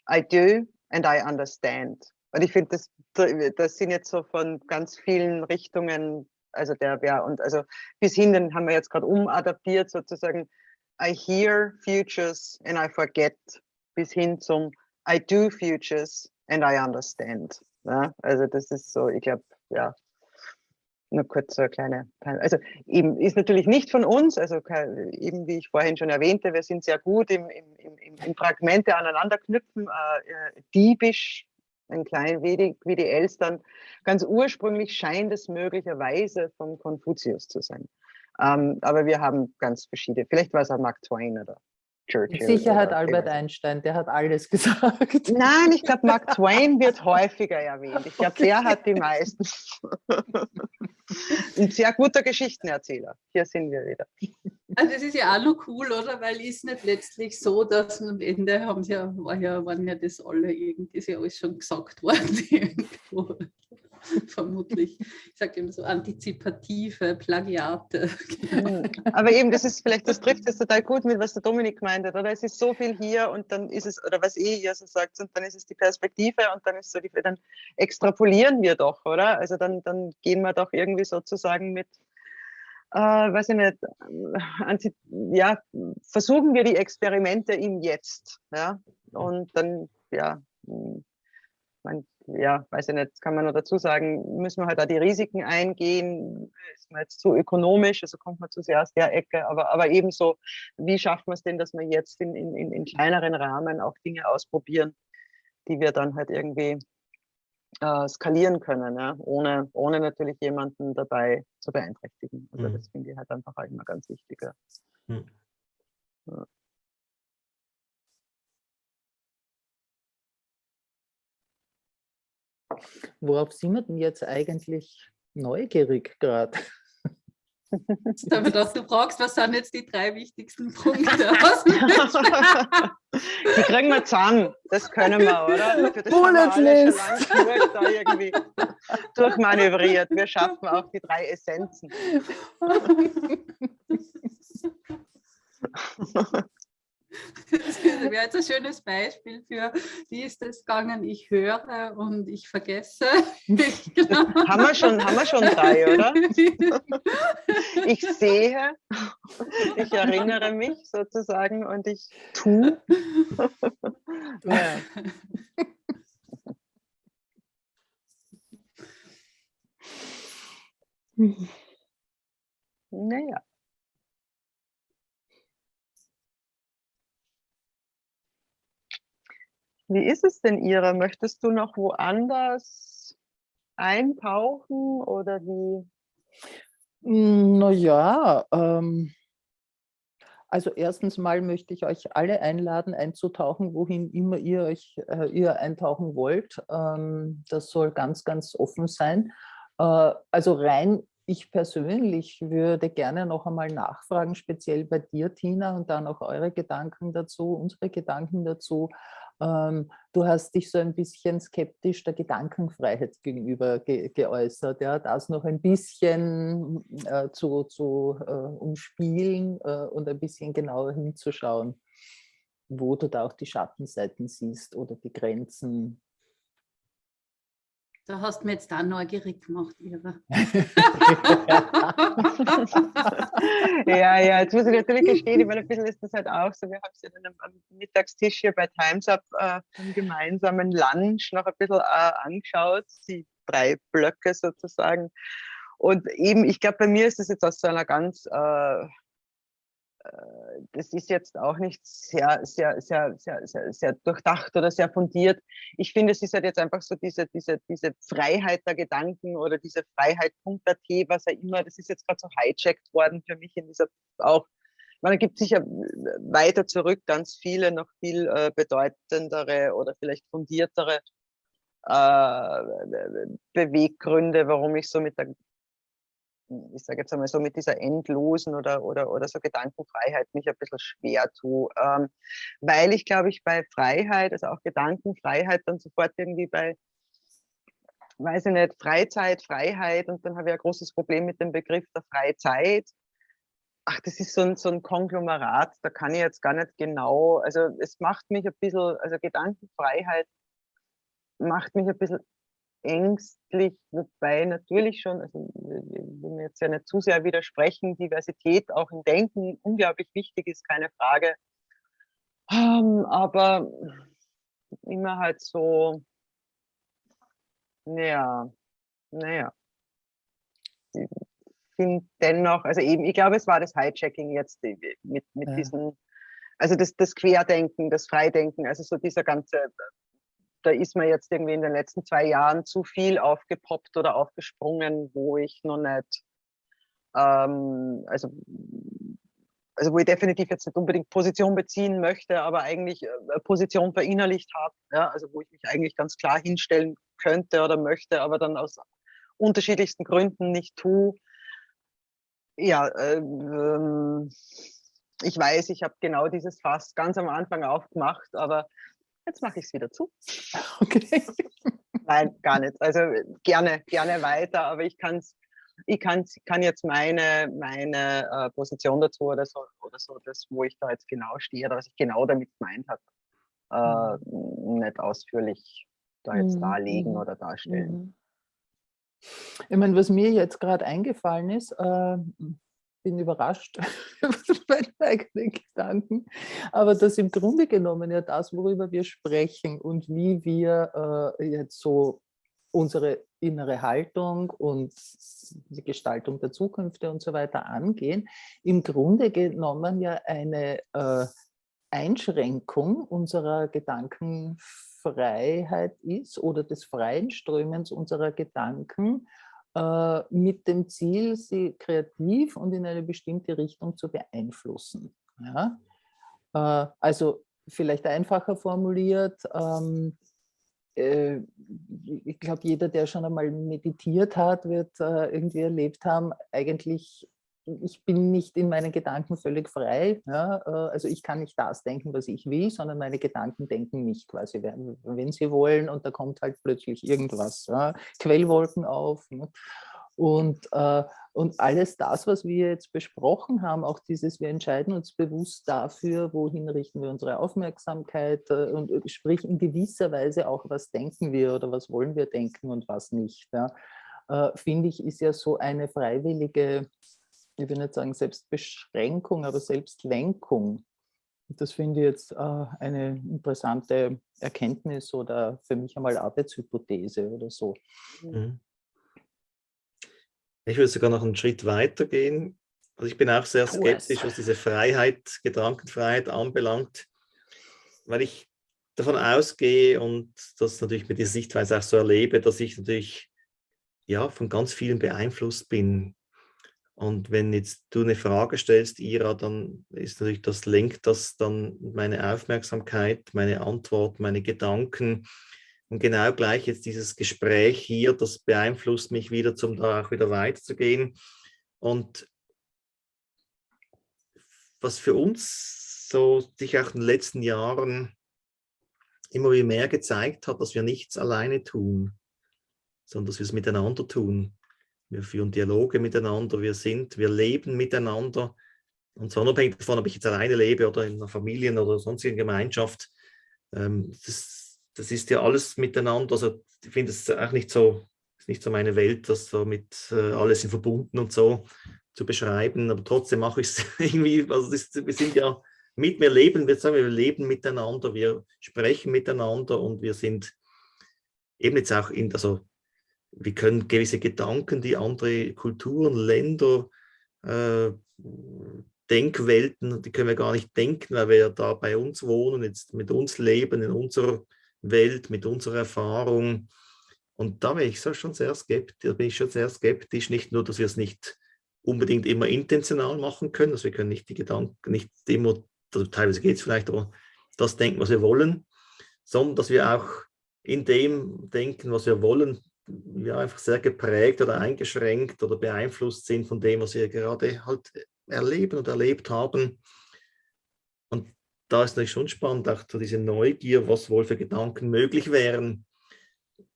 I do and I understand. Und ich finde, das, das sind jetzt so von ganz vielen Richtungen also der wäre, und also bis hin, den haben wir jetzt gerade umadaptiert sozusagen, I hear futures and I forget, bis hin zum I do futures and I understand. Ja, also das ist so, ich glaube, ja, nur kurz so eine kleine, also eben ist natürlich nicht von uns, also eben wie ich vorhin schon erwähnte, wir sind sehr gut im, im, im, im Fragmente aneinanderknüpfen, äh, äh, diebisch ein klein wenig wie die Elstern. Ganz ursprünglich scheint es möglicherweise vom Konfuzius zu sein. Ähm, aber wir haben ganz verschiedene, vielleicht war es auch Mark Twain oder Churchill. Mit Sicherheit Albert Einstein, der hat alles gesagt. Nein, ich glaube, Mark Twain wird häufiger erwähnt. Ich glaube, der hat die meisten. Ein sehr guter Geschichtenerzähler. Hier sind wir wieder. Also das ist ja auch noch cool, oder? Weil ist nicht letztlich so, dass am Ende haben sie ja, war ja, waren ja das alle irgendwie, ist ja alles schon gesagt worden irgendwo. vermutlich, ich sage immer so antizipative Plagiate. Aber eben, das ist vielleicht, das trifft es total gut mit, was der Dominik meint oder? Es ist so viel hier und dann ist es, oder was eh ihr so sagt, und dann ist es die Perspektive und dann ist so die, dann extrapolieren wir doch, oder? Also dann, dann gehen wir doch irgendwie sozusagen mit, äh, weiß ich nicht, äh, ja, versuchen wir die Experimente im Jetzt, ja, und dann, ja, man, ja, weiß ich nicht, kann man noch dazu sagen, müssen wir halt da die Risiken eingehen, ist man jetzt zu ökonomisch, also kommt man zu sehr aus der Ecke, aber, aber ebenso, wie schafft man es denn, dass wir jetzt in, in, in kleineren Rahmen auch Dinge ausprobieren, die wir dann halt irgendwie äh, skalieren können, ja? ohne, ohne natürlich jemanden dabei zu beeinträchtigen. Also mhm. das finde ich halt einfach auch immer ganz wichtig. Ja. Mhm. Ja. Worauf sind wir denn jetzt eigentlich neugierig gerade? Habe gedacht, du fragst, was sind jetzt die drei wichtigsten Punkte? die kriegen wir zusammen, das können wir, oder? Für das Bullet List. Durch, da irgendwie durchmanövriert. Wir schaffen auch die drei Essenzen. Das wäre jetzt ein schönes Beispiel für, wie ist es gegangen, ich höre und ich vergesse. haben, wir schon, haben wir schon drei, oder? Ich sehe, ich erinnere mich sozusagen und ich tue. Ja. Naja. Wie ist es denn, Ira? Möchtest du noch woanders eintauchen oder wie? Hm, naja, ähm, also erstens mal möchte ich euch alle einladen, einzutauchen, wohin immer ihr euch äh, ihr eintauchen wollt. Ähm, das soll ganz, ganz offen sein. Äh, also rein ich persönlich würde gerne noch einmal nachfragen, speziell bei dir, Tina, und dann auch eure Gedanken dazu, unsere Gedanken dazu. Ähm, du hast dich so ein bisschen skeptisch der Gedankenfreiheit gegenüber ge geäußert, ja, das noch ein bisschen äh, zu, zu äh, umspielen äh, und ein bisschen genauer hinzuschauen, wo du da auch die Schattenseiten siehst oder die Grenzen, da hast du mir jetzt da neugierig gemacht, Ira. ja, ja, jetzt muss ich natürlich gestehen, ich meine, ein bisschen ist das halt auch so, wir haben es ja dann am Mittagstisch hier bei Times Up äh, im gemeinsamen Lunch noch ein bisschen äh, angeschaut, die drei Blöcke sozusagen. Und eben, ich glaube, bei mir ist das jetzt aus so einer ganz äh, das ist jetzt auch nicht sehr, sehr, sehr, sehr, sehr, sehr durchdacht oder sehr fundiert. Ich finde, es ist halt jetzt einfach so diese, diese, diese Freiheit der Gedanken oder diese Freiheit.at, was ja immer, das ist jetzt gerade so hijacked worden für mich in dieser auch. Man gibt sicher weiter zurück ganz viele, noch viel äh, bedeutendere oder vielleicht fundiertere äh, Beweggründe, warum ich so mit der ich sage jetzt einmal so, mit dieser endlosen oder, oder, oder so Gedankenfreiheit mich ein bisschen schwer tue. Ähm, weil ich, glaube ich, bei Freiheit, also auch Gedankenfreiheit, dann sofort irgendwie bei, weiß ich nicht, Freizeit, Freiheit und dann habe ich ein großes Problem mit dem Begriff der Freizeit. Ach, das ist so ein, so ein Konglomerat, da kann ich jetzt gar nicht genau, also es macht mich ein bisschen, also Gedankenfreiheit macht mich ein bisschen ängstlich, wobei natürlich schon, also will mir jetzt ja nicht zu sehr widersprechen, Diversität auch im Denken unglaublich wichtig ist, keine Frage. Ähm, aber immer halt so, naja, naja. Ich finde dennoch, also eben, ich glaube, es war das Hijacking jetzt mit, mit ja. diesen, also das, das Querdenken, das Freidenken, also so dieser ganze da ist mir jetzt irgendwie in den letzten zwei Jahren zu viel aufgepoppt oder aufgesprungen, wo ich noch nicht, ähm, also, also wo ich definitiv jetzt nicht unbedingt Position beziehen möchte, aber eigentlich äh, Position verinnerlicht habe, ja, also wo ich mich eigentlich ganz klar hinstellen könnte oder möchte, aber dann aus unterschiedlichsten Gründen nicht tue. Ja, äh, ähm, ich weiß, ich habe genau dieses Fass ganz am Anfang aufgemacht, aber jetzt mache ich es wieder zu. Okay. Nein, gar nicht. Also gerne, gerne weiter, aber ich kann's, ich kann's, kann jetzt meine, meine äh, Position dazu oder so, oder so, das, wo ich da jetzt genau stehe oder was ich genau damit gemeint habe, äh, mhm. nicht ausführlich da jetzt mhm. darlegen oder darstellen. Mhm. Ich meine, was mir jetzt gerade eingefallen ist, äh, bin überrascht über meine eigenen Gedanken, aber das im Grunde genommen ja das, worüber wir sprechen und wie wir äh, jetzt so unsere innere Haltung und die Gestaltung der Zukunft und so weiter angehen, im Grunde genommen ja eine äh, Einschränkung unserer Gedankenfreiheit ist oder des freien Strömens unserer Gedanken äh, mit dem Ziel, sie kreativ und in eine bestimmte Richtung zu beeinflussen. Ja? Äh, also vielleicht einfacher formuliert, ähm, äh, ich glaube, jeder, der schon einmal meditiert hat, wird irgendwie erlebt haben, eigentlich ich bin nicht in meinen Gedanken völlig frei. Ja? Äh, also ich kann nicht das denken, was ich will, sondern meine Gedanken denken mich quasi, wenn sie wollen und da kommt halt plötzlich irgendwas, ja? Quellwolken auf. Ne? Und, äh, und alles das, was wir jetzt besprochen haben, auch dieses, wir entscheiden uns bewusst dafür, wohin richten wir unsere Aufmerksamkeit äh, und äh, sprich in gewisser Weise auch, was denken wir oder was wollen wir denken und was nicht. Ja? Äh, finde ich, ist ja so eine freiwillige ich will nicht sagen Selbstbeschränkung, aber Selbstlenkung. Das finde ich jetzt äh, eine interessante Erkenntnis oder für mich einmal Arbeitshypothese oder so. Mhm. Ich würde sogar noch einen Schritt weiter gehen. Also ich bin auch sehr skeptisch, was diese Freiheit, Gedankenfreiheit anbelangt, weil ich davon ausgehe und das natürlich mit dieser Sichtweise auch so erlebe, dass ich natürlich ja, von ganz vielen beeinflusst bin. Und wenn jetzt du eine Frage stellst, Ira, dann ist natürlich das lenkt das dann meine Aufmerksamkeit, meine Antwort, meine Gedanken. Und genau gleich jetzt dieses Gespräch hier, das beeinflusst mich wieder, zum da auch wieder weiterzugehen. Und was für uns so sich auch in den letzten Jahren immer mehr gezeigt hat, dass wir nichts alleine tun, sondern dass wir es miteinander tun. Wir führen Dialoge miteinander, wir sind, wir leben miteinander. Und zwar unabhängig davon, ob ich jetzt alleine lebe oder in einer Familie oder sonstigen Gemeinschaft. Ähm, das, das ist ja alles miteinander. Also ich finde es auch nicht so, ist nicht so meine Welt, das so mit äh, alles in verbunden und so zu beschreiben. Aber trotzdem mache ich es irgendwie, also das, wir sind ja mit, wir leben, wir sagen, wir leben miteinander, wir sprechen miteinander und wir sind eben jetzt auch in, also wir können gewisse Gedanken, die andere Kulturen, Länder, äh, Denkwelten, die können wir gar nicht denken, weil wir ja da bei uns wohnen, jetzt mit uns leben, in unserer Welt, mit unserer Erfahrung. Und da bin ich schon sehr skeptisch, bin ich schon sehr skeptisch, nicht nur, dass wir es nicht unbedingt immer intentional machen können, dass wir können nicht die Gedanken, nicht immer, also teilweise geht es vielleicht, aber das denken, was wir wollen, sondern dass wir auch in dem denken, was wir wollen, ja, einfach sehr geprägt oder eingeschränkt oder beeinflusst sind von dem, was wir gerade halt erleben und erlebt haben. Und da ist natürlich schon spannend, auch so diese Neugier, was wohl für Gedanken möglich wären,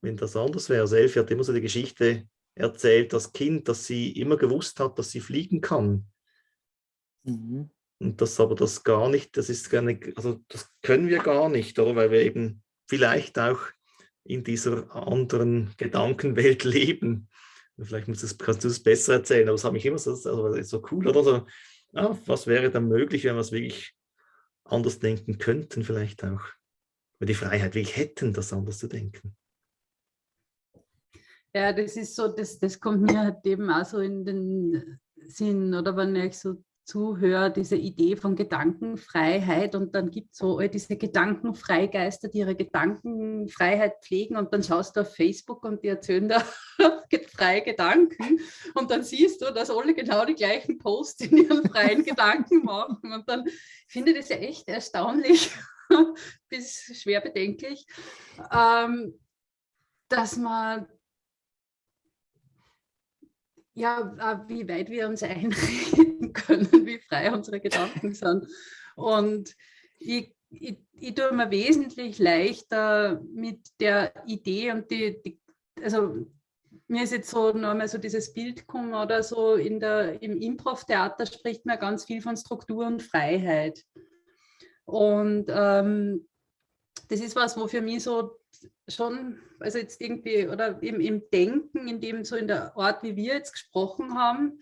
wenn das anders wäre. Selfie hat immer so die Geschichte erzählt, das Kind, dass sie immer gewusst hat, dass sie fliegen kann. Mhm. Und das aber das gar nicht, das ist gar nicht, also das können wir gar nicht, oder? Weil wir eben vielleicht auch in dieser anderen Gedankenwelt leben. Vielleicht das, kannst du es besser erzählen, aber es hat mich immer so, also so cool, oder so, ja, was wäre dann möglich, wenn wir es wirklich anders denken könnten, vielleicht auch. Wenn die Freiheit wirklich hätten, das anders zu denken. Ja, das ist so, das, das kommt mir halt eben auch so in den Sinn, oder wenn ich so zuhöre, diese Idee von Gedankenfreiheit und dann gibt es so all diese Gedankenfreigeister, die ihre Gedankenfreiheit pflegen und dann schaust du auf Facebook und die erzählen da freie Gedanken und dann siehst du, dass alle genau die gleichen Posts in ihren freien Gedanken machen und dann finde ich das ja echt erstaunlich bis schwer bedenklich, ähm, dass man ja, äh, wie weit wir uns einreden können, wie frei unsere Gedanken sind. Und ich, ich, ich tue mir wesentlich leichter mit der Idee und die, die also mir ist jetzt so nochmal so dieses Bild gekommen oder so in der, im Improv-Theater spricht man ganz viel von Struktur und Freiheit. Und ähm, das ist was, wo für mich so schon, also jetzt irgendwie, oder im, im Denken, in dem so in der Art, wie wir jetzt gesprochen haben,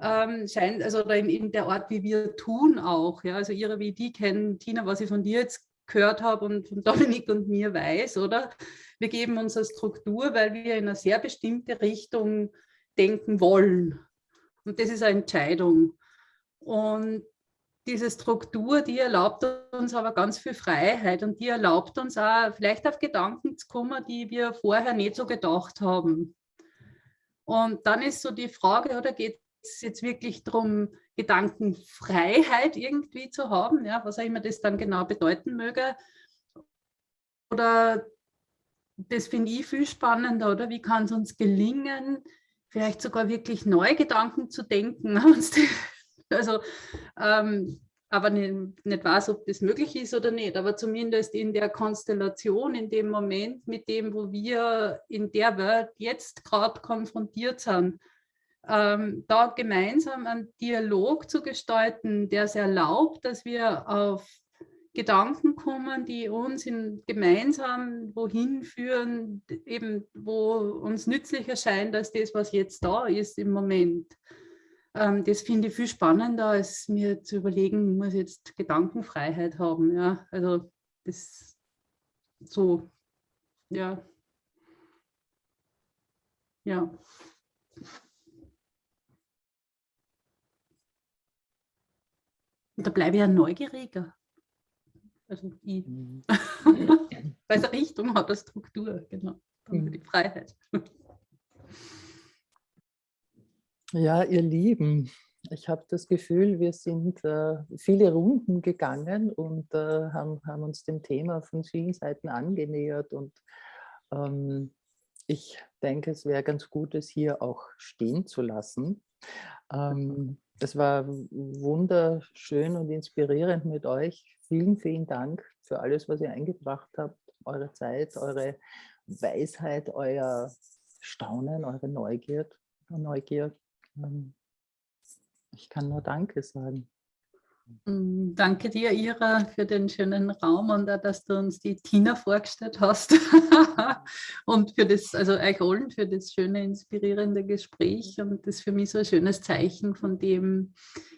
ähm, scheint, also in, in, der Art, wie wir tun auch, ja, also ihre wie die kennen, Tina, was ich von dir jetzt gehört habe und von Dominik und mir weiß, oder? Wir geben uns eine Struktur, weil wir in eine sehr bestimmte Richtung denken wollen. Und das ist eine Entscheidung. Und diese Struktur, die erlaubt uns aber ganz viel Freiheit und die erlaubt uns auch vielleicht auf Gedanken zu kommen, die wir vorher nicht so gedacht haben. Und dann ist so die Frage, oder geht es jetzt wirklich darum, Gedankenfreiheit irgendwie zu haben, ja, was auch immer das dann genau bedeuten möge. Oder das finde ich viel spannender, oder wie kann es uns gelingen, vielleicht sogar wirklich neue Gedanken zu denken, Also, ähm, aber nicht, nicht weiß, ob das möglich ist oder nicht, aber zumindest in der Konstellation, in dem Moment, mit dem, wo wir in der Welt jetzt gerade konfrontiert sind, ähm, da gemeinsam einen Dialog zu gestalten, der es erlaubt, dass wir auf Gedanken kommen, die uns in, gemeinsam wohin führen, eben wo uns nützlich erscheint als das, was jetzt da ist im Moment. Ähm, das finde ich viel spannender, als mir zu überlegen, muss jetzt Gedankenfreiheit haben. Ja, also das so, ja. Ja. Und da bleibe ich ja neugieriger. Also ich, mhm. weil es Richtung hat, eine Struktur, genau. Mhm. Die Freiheit. Ja, ihr Lieben, ich habe das Gefühl, wir sind äh, viele Runden gegangen und äh, haben, haben, uns dem Thema von vielen Seiten angenähert. Und ähm, ich denke, es wäre ganz gut, es hier auch stehen zu lassen. Ähm, es war wunderschön und inspirierend mit euch. Vielen, vielen Dank für alles, was ihr eingebracht habt, eure Zeit, eure Weisheit, euer Staunen, eure Neugier. Neugier. Ähm, ich kann nur Danke sagen. Mm, danke dir, Ira, für den schönen Raum und auch, dass du uns die Tina vorgestellt hast und für das, also euch allen, für das schöne, inspirierende Gespräch und das ist für mich so ein schönes Zeichen von dem,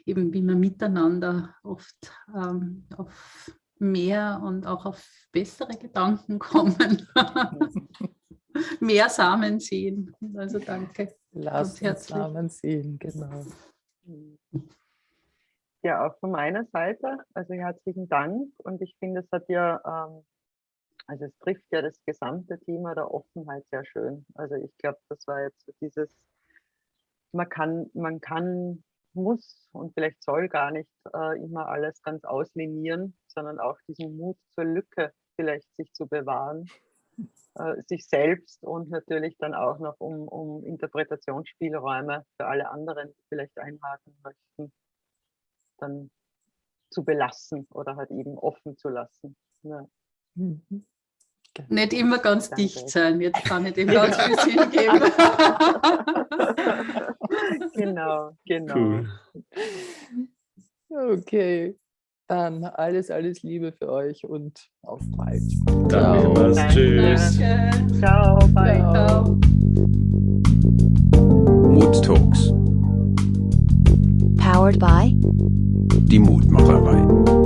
eben wie wir miteinander oft ähm, auf mehr und auch auf bessere Gedanken kommen. mehr Samen sehen. Also danke. Lass uns Samen sehen, genau. Ja, auch von meiner Seite, also herzlichen Dank. Und ich finde, es hat ja, ähm, also es trifft ja das gesamte Thema der Offenheit sehr schön. Also ich glaube, das war jetzt so dieses, man kann, man kann, muss und vielleicht soll gar nicht äh, immer alles ganz auslinieren, sondern auch diesen Mut zur Lücke vielleicht sich zu bewahren äh, sich selbst und natürlich dann auch noch um, um Interpretationsspielräume für alle anderen, die vielleicht einhaken möchten, dann zu belassen oder halt eben offen zu lassen. Ja. Mhm. Genau. Nicht immer ganz Danke. dicht sein, jetzt kann ich dem ganz viel Sinn geben. genau, genau. Cool. Okay, dann alles, alles Liebe für euch und auf bald. Danke, Ciao. Danke. tschüss. Danke. Ciao, bye. Ciao. Mood Talks. Powered by die Mutmacherei.